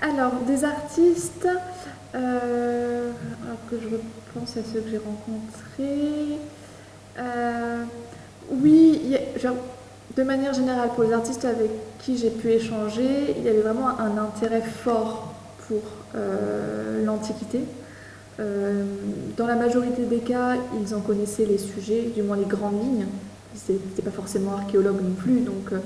alors, des artistes, euh, que je repense à ceux que j'ai rencontrés. oui, de manière générale, pour les artistes avec qui j'ai pu échanger, il y avait vraiment un intérêt fort pour l'Antiquité. dans la majorité des cas, ils en connaissaient les sujets, du moins les grandes lignes c'était pas forcément archéologue non plus, donc euh.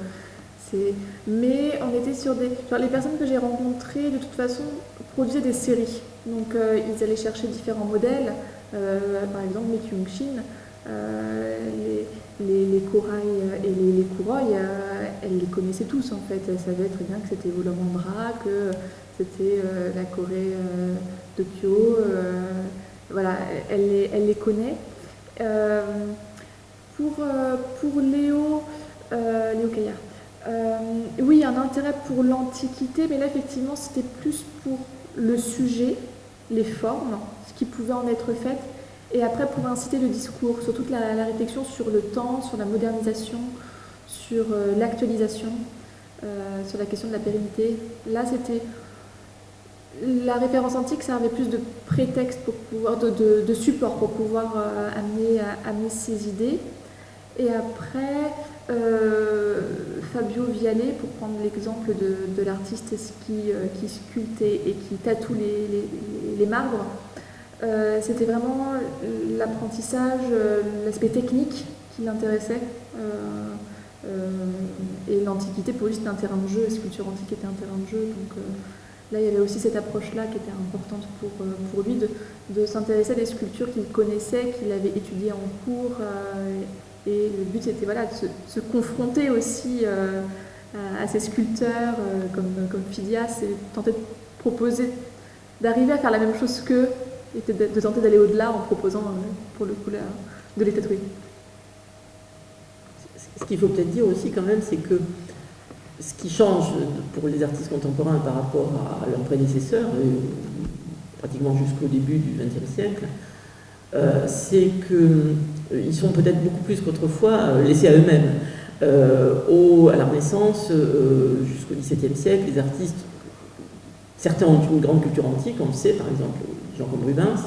Mais on était sur des. les personnes que j'ai rencontrées, de toute façon, produisaient des séries. Donc euh, ils allaient chercher différents modèles, euh, par exemple Myung Shin, les, les, les, corails et les, les courailles, elles les connaissaient tous en fait. Elles savaient très bien que c'était Volomandra, que c'était la Corée de Kyo. voilà, elle les, elle les connaît. Pour, euh, pour Léo, euh, Léo Caillard, euh, oui, un intérêt pour l'Antiquité, mais là, effectivement, c'était plus pour le sujet, les formes, ce qui pouvait en être fait, et après pour inciter le discours, sur toute la, réflexion sur le temps, sur la modernisation, sur l'actualisation, sur la question de la pérennité. Là, c'était la référence antique servait plus de prétexte pour pouvoir, de, support pour pouvoir amener, amener ses idées. Et après, euh, Fabio Vialet, pour prendre l'exemple de, l'artiste qui, euh, qui sculpte et, qui tatoue les, marbres, euh, c'était vraiment l'apprentissage, l'aspect technique qui l'intéressait. et l'Antiquité, pour lui, c'était un terrain de jeu, la sculpture antique était un terrain de jeu. Donc là, il y avait aussi cette approche-là qui était importante pour, lui, de s'intéresser à des sculptures qu'il connaissait, qu'il avait étudiées en cours et le but, c'était voilà, de se, confronter aussi euh, à, ces sculpteurs euh, comme, comme Phidias et tenter de proposer, d'arriver à faire la même chose qu'eux et de, tenter d'aller au-delà en proposant, euh, pour le coup, de les tatouer. Ce qu'il faut peut-être dire aussi quand même, c'est que ce qui change pour les artistes contemporains par rapport à leurs prédécesseurs, pratiquement jusqu'au début du XXe siècle, c'est que ils sont peut-être beaucoup plus qu'autrefois euh, laissés à eux-mêmes. au, à la Renaissance, jusqu'au XVIIe siècle, les artistes, certains ont une grande culture antique, on le sait, par exemple, Jean comme Rubens,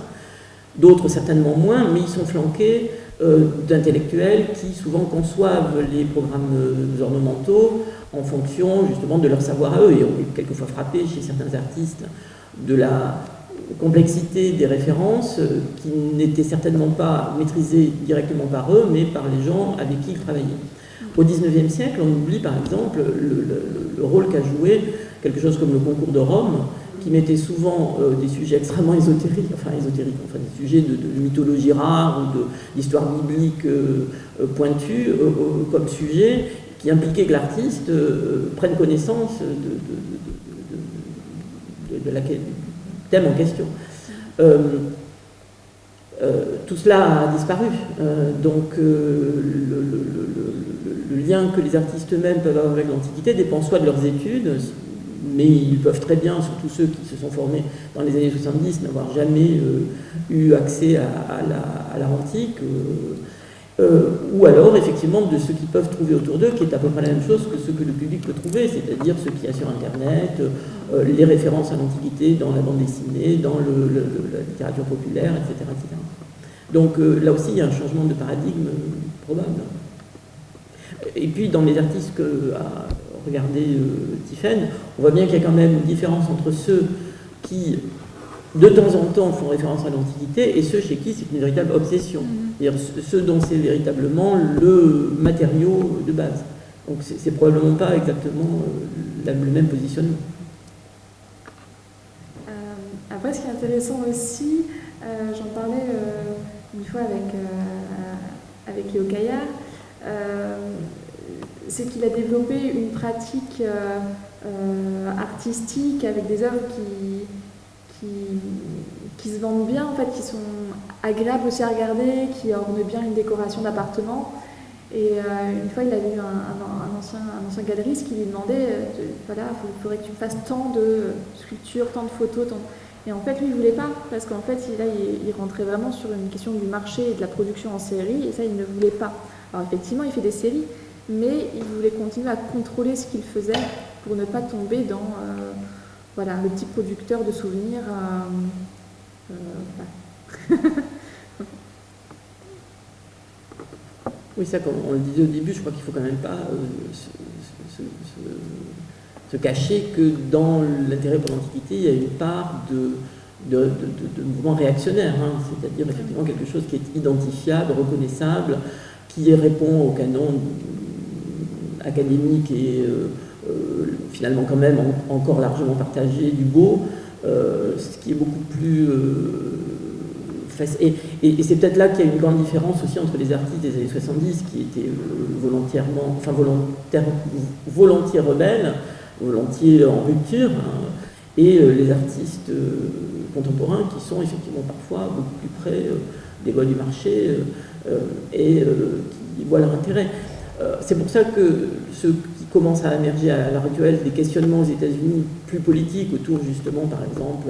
d'autres certainement moins, mais ils sont flanqués d'intellectuels qui souvent conçoivent les programmes ornementaux en fonction justement de leur savoir à eux. Et on est quelquefois frappé chez certains artistes de la complexité des références euh, qui n'étaient certainement pas maîtrisées directement par eux, mais par les gens avec qui ils travaillaient. Au XIXe siècle, on oublie par exemple le, rôle qu'a joué quelque chose comme le concours de Rome, qui mettait souvent euh, des sujets extrêmement ésotériques, enfin ésotériques, enfin des sujets de, mythologie rare ou d'histoire biblique euh, pointue comme sujet, qui impliquait que l'artiste prenne connaissance de, de, la, en question. Euh, euh, tout cela a disparu. Euh, donc le, lien que les artistes eux-mêmes peuvent avoir avec l'Antiquité dépend soit de leurs études, mais ils peuvent très bien, surtout ceux qui se sont formés dans les années 70, n'avoir jamais eu accès à, antique. Euh, ou alors effectivement de ce qu'ils peuvent trouver autour d'eux, qui est à peu près la même chose que ce que le public peut trouver, c'est-à-dire ce qu'il y a sur Internet, euh, les références à l'Antiquité dans la bande dessinée, dans la littérature populaire, etc. Donc euh, là aussi, il y a un changement de paradigme probable. Et puis dans les artistes que a regardé Tiffen, on voit bien qu'il y a quand même une différence entre ceux qui de temps en temps font référence à l'Antiquité et ceux chez qui c'est une véritable obsession. Mm-hmm. C'est-à-dire ceux dont c'est véritablement le matériau de base. Donc c'est probablement pas exactement euh, le même positionnement. Euh, après, ce qui est intéressant aussi, euh, j'en parlais une fois avec, avec Léo Caillard, c'est qu'il a développé une pratique artistique avec des œuvres qui, qui, se vendent bien, en fait, qui sont agréables aussi à regarder, qui ornent bien une décoration d'appartement. Et euh, une fois, il a eu un, ancien, un ancien galeriste qui lui demandait, euh, voilà, il faudrait que tu fasses tant de sculptures, tant de photos. Tant... Et en fait, lui, il ne voulait pas, parce qu'en fait, là, il, il, rentrait vraiment sur une question du marché et de la production en série, et ça, il ne voulait pas. Alors effectivement, il fait des séries, mais il voulait continuer à contrôler ce qu'il faisait pour ne pas tomber dans... Euh, voilà, le petit producteur de souvenirs. Euh, euh, oui, ça, comme on le disait au début, je crois qu'il ne faut quand même pas euh, se, cacher que dans l'intérêt pour l'Antiquité, il y a une part de, de, mouvement réactionnaire, hein. c'est-à-dire effectivement quelque chose qui est identifiable, reconnaissable, qui répond au canon académique et euh, finalement quand même encore largement partagé beau, euh, ce qui est beaucoup plus euh, et, et, c'est peut-être là qu'il y a une grande différence aussi entre les artistes des années 70 qui étaient volontairement, enfin volontaire, volontiers rebelles, volontiers en rupture, hein, et les artistes contemporains qui sont effectivement parfois beaucoup plus près des lois du marché et qui voient leur intérêt. c'est pour ça que ce commence à émerger à l'heure actuelle des questionnements aux États-Unis plus politiques autour justement par exemple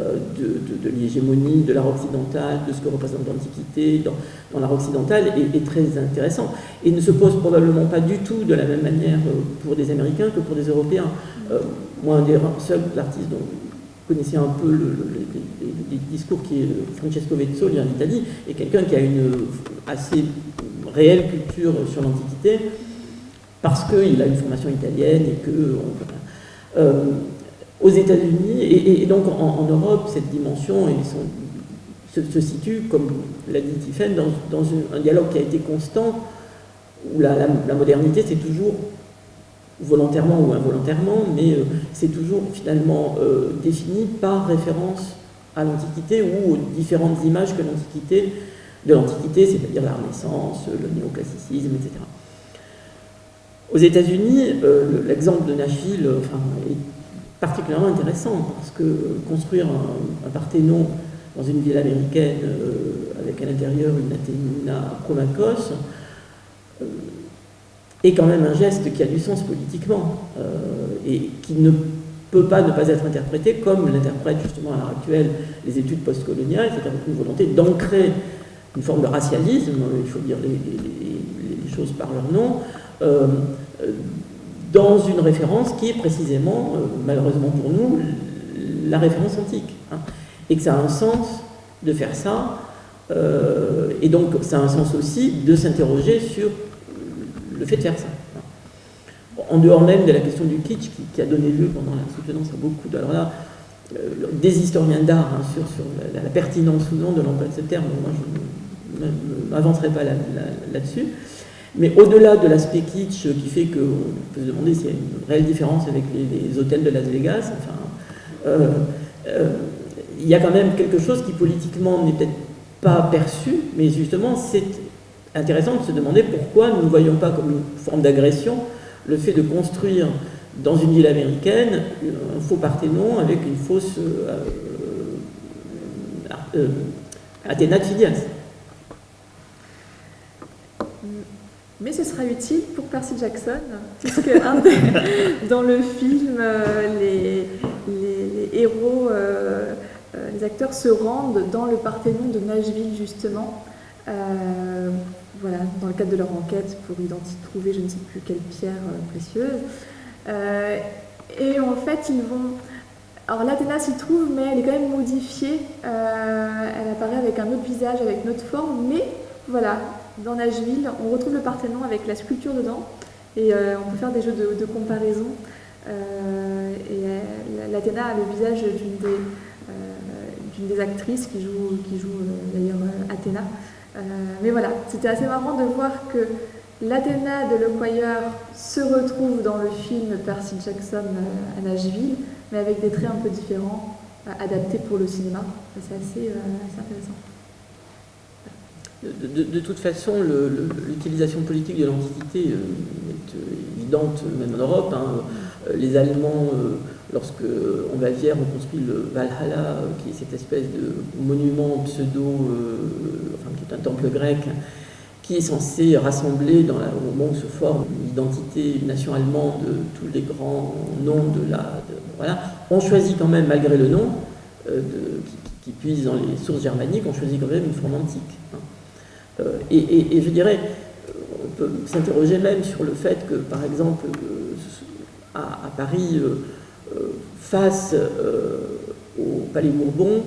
euh, de, l'hégémonie de l'art occidental, de ce que représente l'Antiquité dans, dans l'art occidental est, très intéressant et ne se pose probablement pas du tout de la même manière euh, pour des Américains que pour des Européens. Euh, moi, un des seuls artistes dont vous connaissez un peu le, les, discours qui est Francesco Vezzoli en Italie, est quelqu'un qui a une assez réelle culture sur l'Antiquité parce qu'il a une formation italienne et que... Euh, aux États-Unis, et, donc en, Europe, cette dimension se, situe, comme l'a dit Tiffen, dans, un dialogue qui a été constant, où la, modernité, c'est toujours, volontairement ou involontairement, mais euh, c'est toujours finalement euh, défini par référence à l'Antiquité ou aux différentes images que l'Antiquité, de l'Antiquité, c'est-à-dire la Renaissance, le néoclassicisme, etc. Aux États-Unis, euh, l'exemple de Nashville euh, est particulièrement intéressant parce que construire un, Parthénon dans une ville américaine euh, avec à l'intérieur une Athéna Promachos est quand même un geste qui a du sens politiquement et qui ne peut pas ne pas être interprété comme l'interprètent justement à l'heure actuelle les études postcoloniales, c'est-à-dire une volonté d'ancrer une forme de racialisme, il faut dire les, choses par leur nom, dans une référence qui est précisément, malheureusement pour nous, la référence antique. Hein. et que ça a un sens de faire ça, et donc ça a un sens aussi de s'interroger sur le fait de faire ça en dehors même de la question du kitsch qui, a donné lieu pendant la soutenance à beaucoup de, alors là, euh, des historiens d'art hein, sur, sur la, pertinence ou non de l'emploi de ce terme, moi je ne m'avancerai pas là-dessus. Mais au-delà de l'aspect kitsch qui fait qu'on peut se demander s'il y a une réelle différence avec les, hôtels de Las Vegas, enfin, euh, euh, il y a quand même quelque chose qui politiquement n'est peut-être pas perçu, mais justement c'est intéressant de se demander pourquoi nous ne voyons pas comme une forme d'agression le fait de construire dans une ville américaine un faux Parthénon avec une fausse euh, Athéna de Phidias. Mais ce sera utile pour Percy Jackson, puisque dans le film, euh, les, héros, les acteurs se rendent dans le Parthénon de Nashville, justement, voilà, dans le cadre de leur enquête pour trouver je ne sais plus quelle pierre euh, précieuse. Euh, et en fait, ils vont. Alors l'Athéna s'y trouve, mais elle est quand même modifiée. Euh, elle apparaît avec un autre visage, avec une autre forme, mais voilà, dans Nashville, on retrouve le Parthénon avec la sculpture dedans, et on peut faire des jeux de, comparaison. et l'Athéna a le visage d'une des, actrices qui joue, d'ailleurs Athéna. Euh, mais voilà, c'était assez marrant de voir que l'Athéna de l'Equire se retrouve dans le film Percy Jackson euh, à Nashville, mais avec des traits un peu différents, euh, adaptés pour le cinéma. C'est assez, intéressant. De, toute façon, l'utilisation politique de l'Antiquité est évidente, même en Europe. Hein. Les Allemands lorsque en Bavière on construit le Valhalla, qui est cette espèce de monument pseudo, euh, enfin qui est un temple grec, qui est censé rassembler dans au moment où se forme l'identité, une nation allemande, tous les grands noms de la... voilà, on choisit quand même, malgré le nom, euh, qui, puise dans les sources germaniques, on choisit quand même une forme antique. Hein. Euh, et, je dirais, on peut s'interroger même sur le fait que, par exemple, à Paris, euh, face euh, au Palais Bourbon,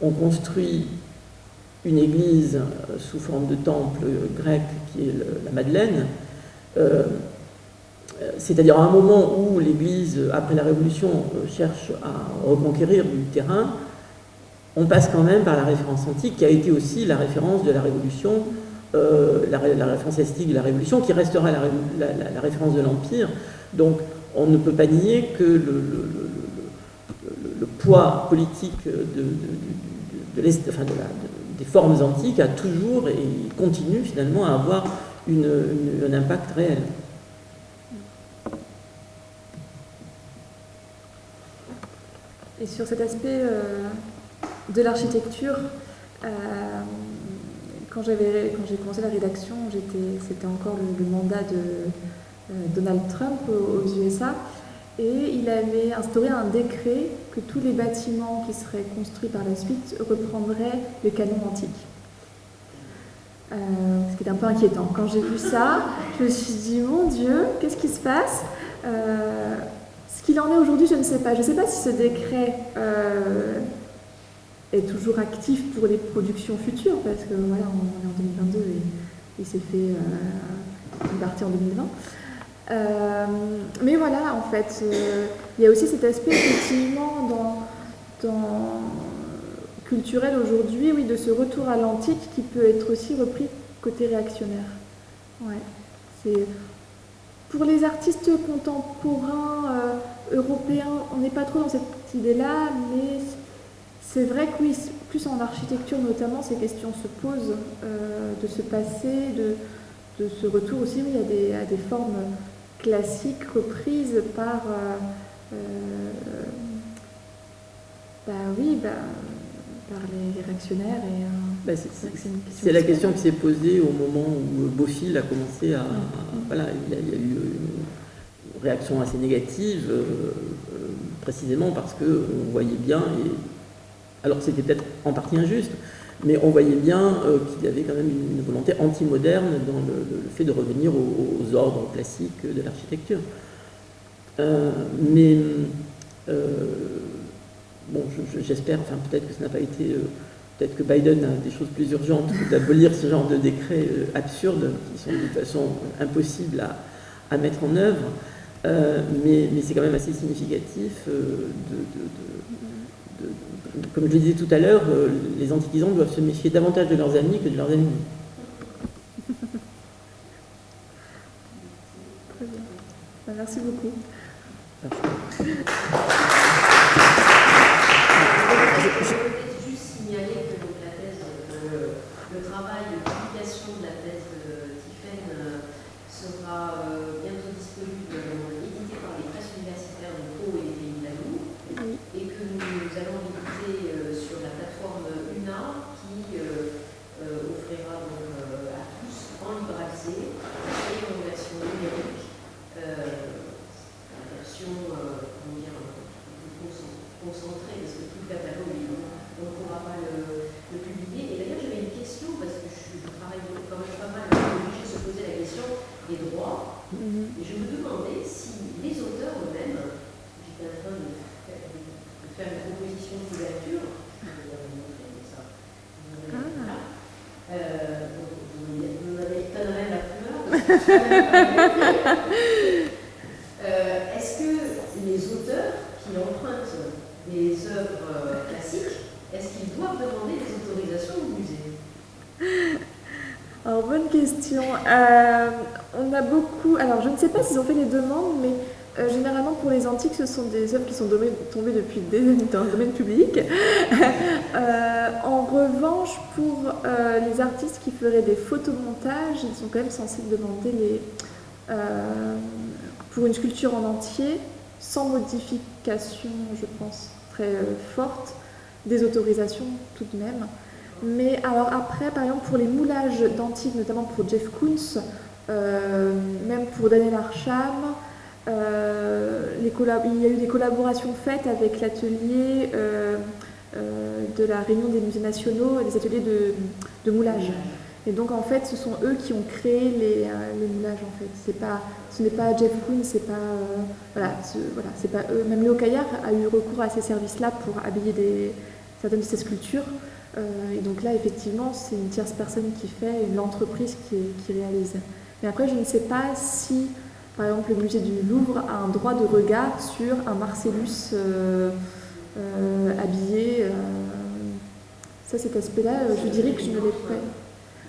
on construit une église euh, sous forme de temple grec qui est la Madeleine, c'est-à-dire à un moment où l'Église, après la Révolution, cherche à reconquérir du terrain, on passe quand même par la référence antique, qui a été aussi la référence de la Révolution, la, référence esthétique de la Révolution, qui restera la, référence de l'Empire. Donc on ne peut pas nier que le, poids politique de, des formes antiques a toujours et continue finalement à avoir un impact réel. Et sur cet aspect euh, de l'architecture, euh, quand j'ai commencé la rédaction, c'était encore le mandat de, euh, Donald Trump aux USA, et il avait instauré un décret que tous les bâtiments qui seraient construits par la suite reprendraient le canon antique. Euh, ce qui est un peu inquiétant. Quand j'ai vu ça, je me suis dit, mon Dieu, qu'est-ce qui se passe? Ce qu'il en est aujourd'hui, je ne sais pas. Je ne sais pas si ce décret est toujours actif pour les productions futures, parce que voilà, on est en 2022 et il s'est fait une partie en 2020. Euh, mais voilà, en fait, euh, il y a aussi cet aspect effectivement dans, dans culturel aujourd'hui, oui, de ce retour à l'antique qui peut être aussi repris côté réactionnaire. Ouais. C'est pour les artistes contemporains euh, européens, on n'est pas trop dans cette idée-là, mais c'est vrai que oui, plus en architecture notamment, ces questions se posent de ce passé, de, de, ce retour aussi oui, à, des, à des formes classique reprise par, euh, euh, bah oui, bah, par les, réactionnaires. Et, euh, bah, c'est la question qui s'est posée au moment où Beaufil a commencé à. Voilà, il y, a, eu une réaction assez négative, précisément parce qu'on voyait bien, et Alors c'était peut-être en partie injuste, mais on voyait bien qu'il y avait quand même une volonté anti-moderne dans le, fait de revenir aux, ordres classiques de l'architecture. mais bon, j'espère, enfin peut-être que ça n'a pas été Peut-être que Biden a des choses plus urgentes que d'abolir ce genre de décrets euh, absurdes qui sont de toute façon impossibles à, mettre en œuvre. Euh, mais, c'est quand même assez significatif euh, de, comme je le disais tout à l'heure, les antiquisants doivent se méfier davantage de leurs amis que de leurs ennemis. Très bien. Merci Euh, est-ce que les auteurs qui empruntent des œuvres euh, classiques, est-ce qu'ils doivent demander des autorisations au musée? Alors, bonne question. Euh, on a beaucoup. Alors, je ne sais pas s'ils ont fait les demandes, mais généralement pour les antiques, ce sont des œuvres qui sont tombées depuis des dans le domaine public. en revanche, pour les qui feraient des photomontages, ils sont quand même censés demander les, euh, pour une sculpture en entier, sans modification, je pense, très euh, forte, des autorisations tout de même. Mais alors après, par exemple, pour les moulages d'antiques, notamment pour Jeff Koons, euh, même pour Daniel Archam, il y a eu des collaborations faites avec l'atelier de la Réunion des musées nationaux et des ateliers de, moulage. Et donc en fait, ce sont eux qui ont créé les, euh, moulages en fait. Pas, ce n'est pas Jeff Koons, c'est pas, euh, voilà, pas eux. Même Léo Caillard a eu recours à ces services-là pour habiller certaines de ses sculptures. Euh, et donc là, effectivement, c'est une tierce personne qui fait, une entreprise qui, qui, réalise. Mais après, je ne sais pas si, par exemple, le musée du Louvre a un droit de regard sur un Marcellus habillé. ça, cet aspect-là, je dirais que je ne l'ai pas.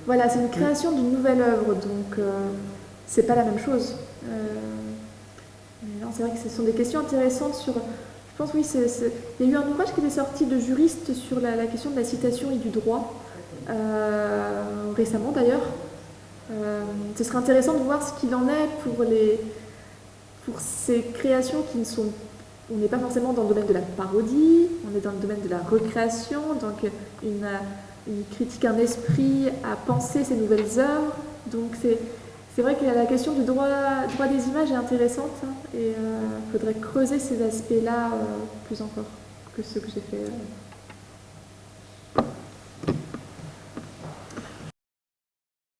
Voilà, c'est une création d'une nouvelle œuvre, donc euh, c'est pas la même chose. Euh, c'est vrai que ce sont des questions intéressantes sur. Je pense, oui, il y a eu un ouvrage qui était sorti de juristes sur la, question de la citation et du droit, euh, récemment d'ailleurs. ce serait intéressant de voir ce qu'il en est pour, les, pour ces créations qui ne sont. On n'est pas forcément dans le domaine de la parodie, on est dans le domaine de la recréation, donc une critique un esprit à penser ces nouvelles œuvres. Donc c'est vrai que la question du droit, droit des images est intéressante hein, et il euh, faudrait creuser ces aspects-là euh, plus encore que ceux que j'ai fait. Euh.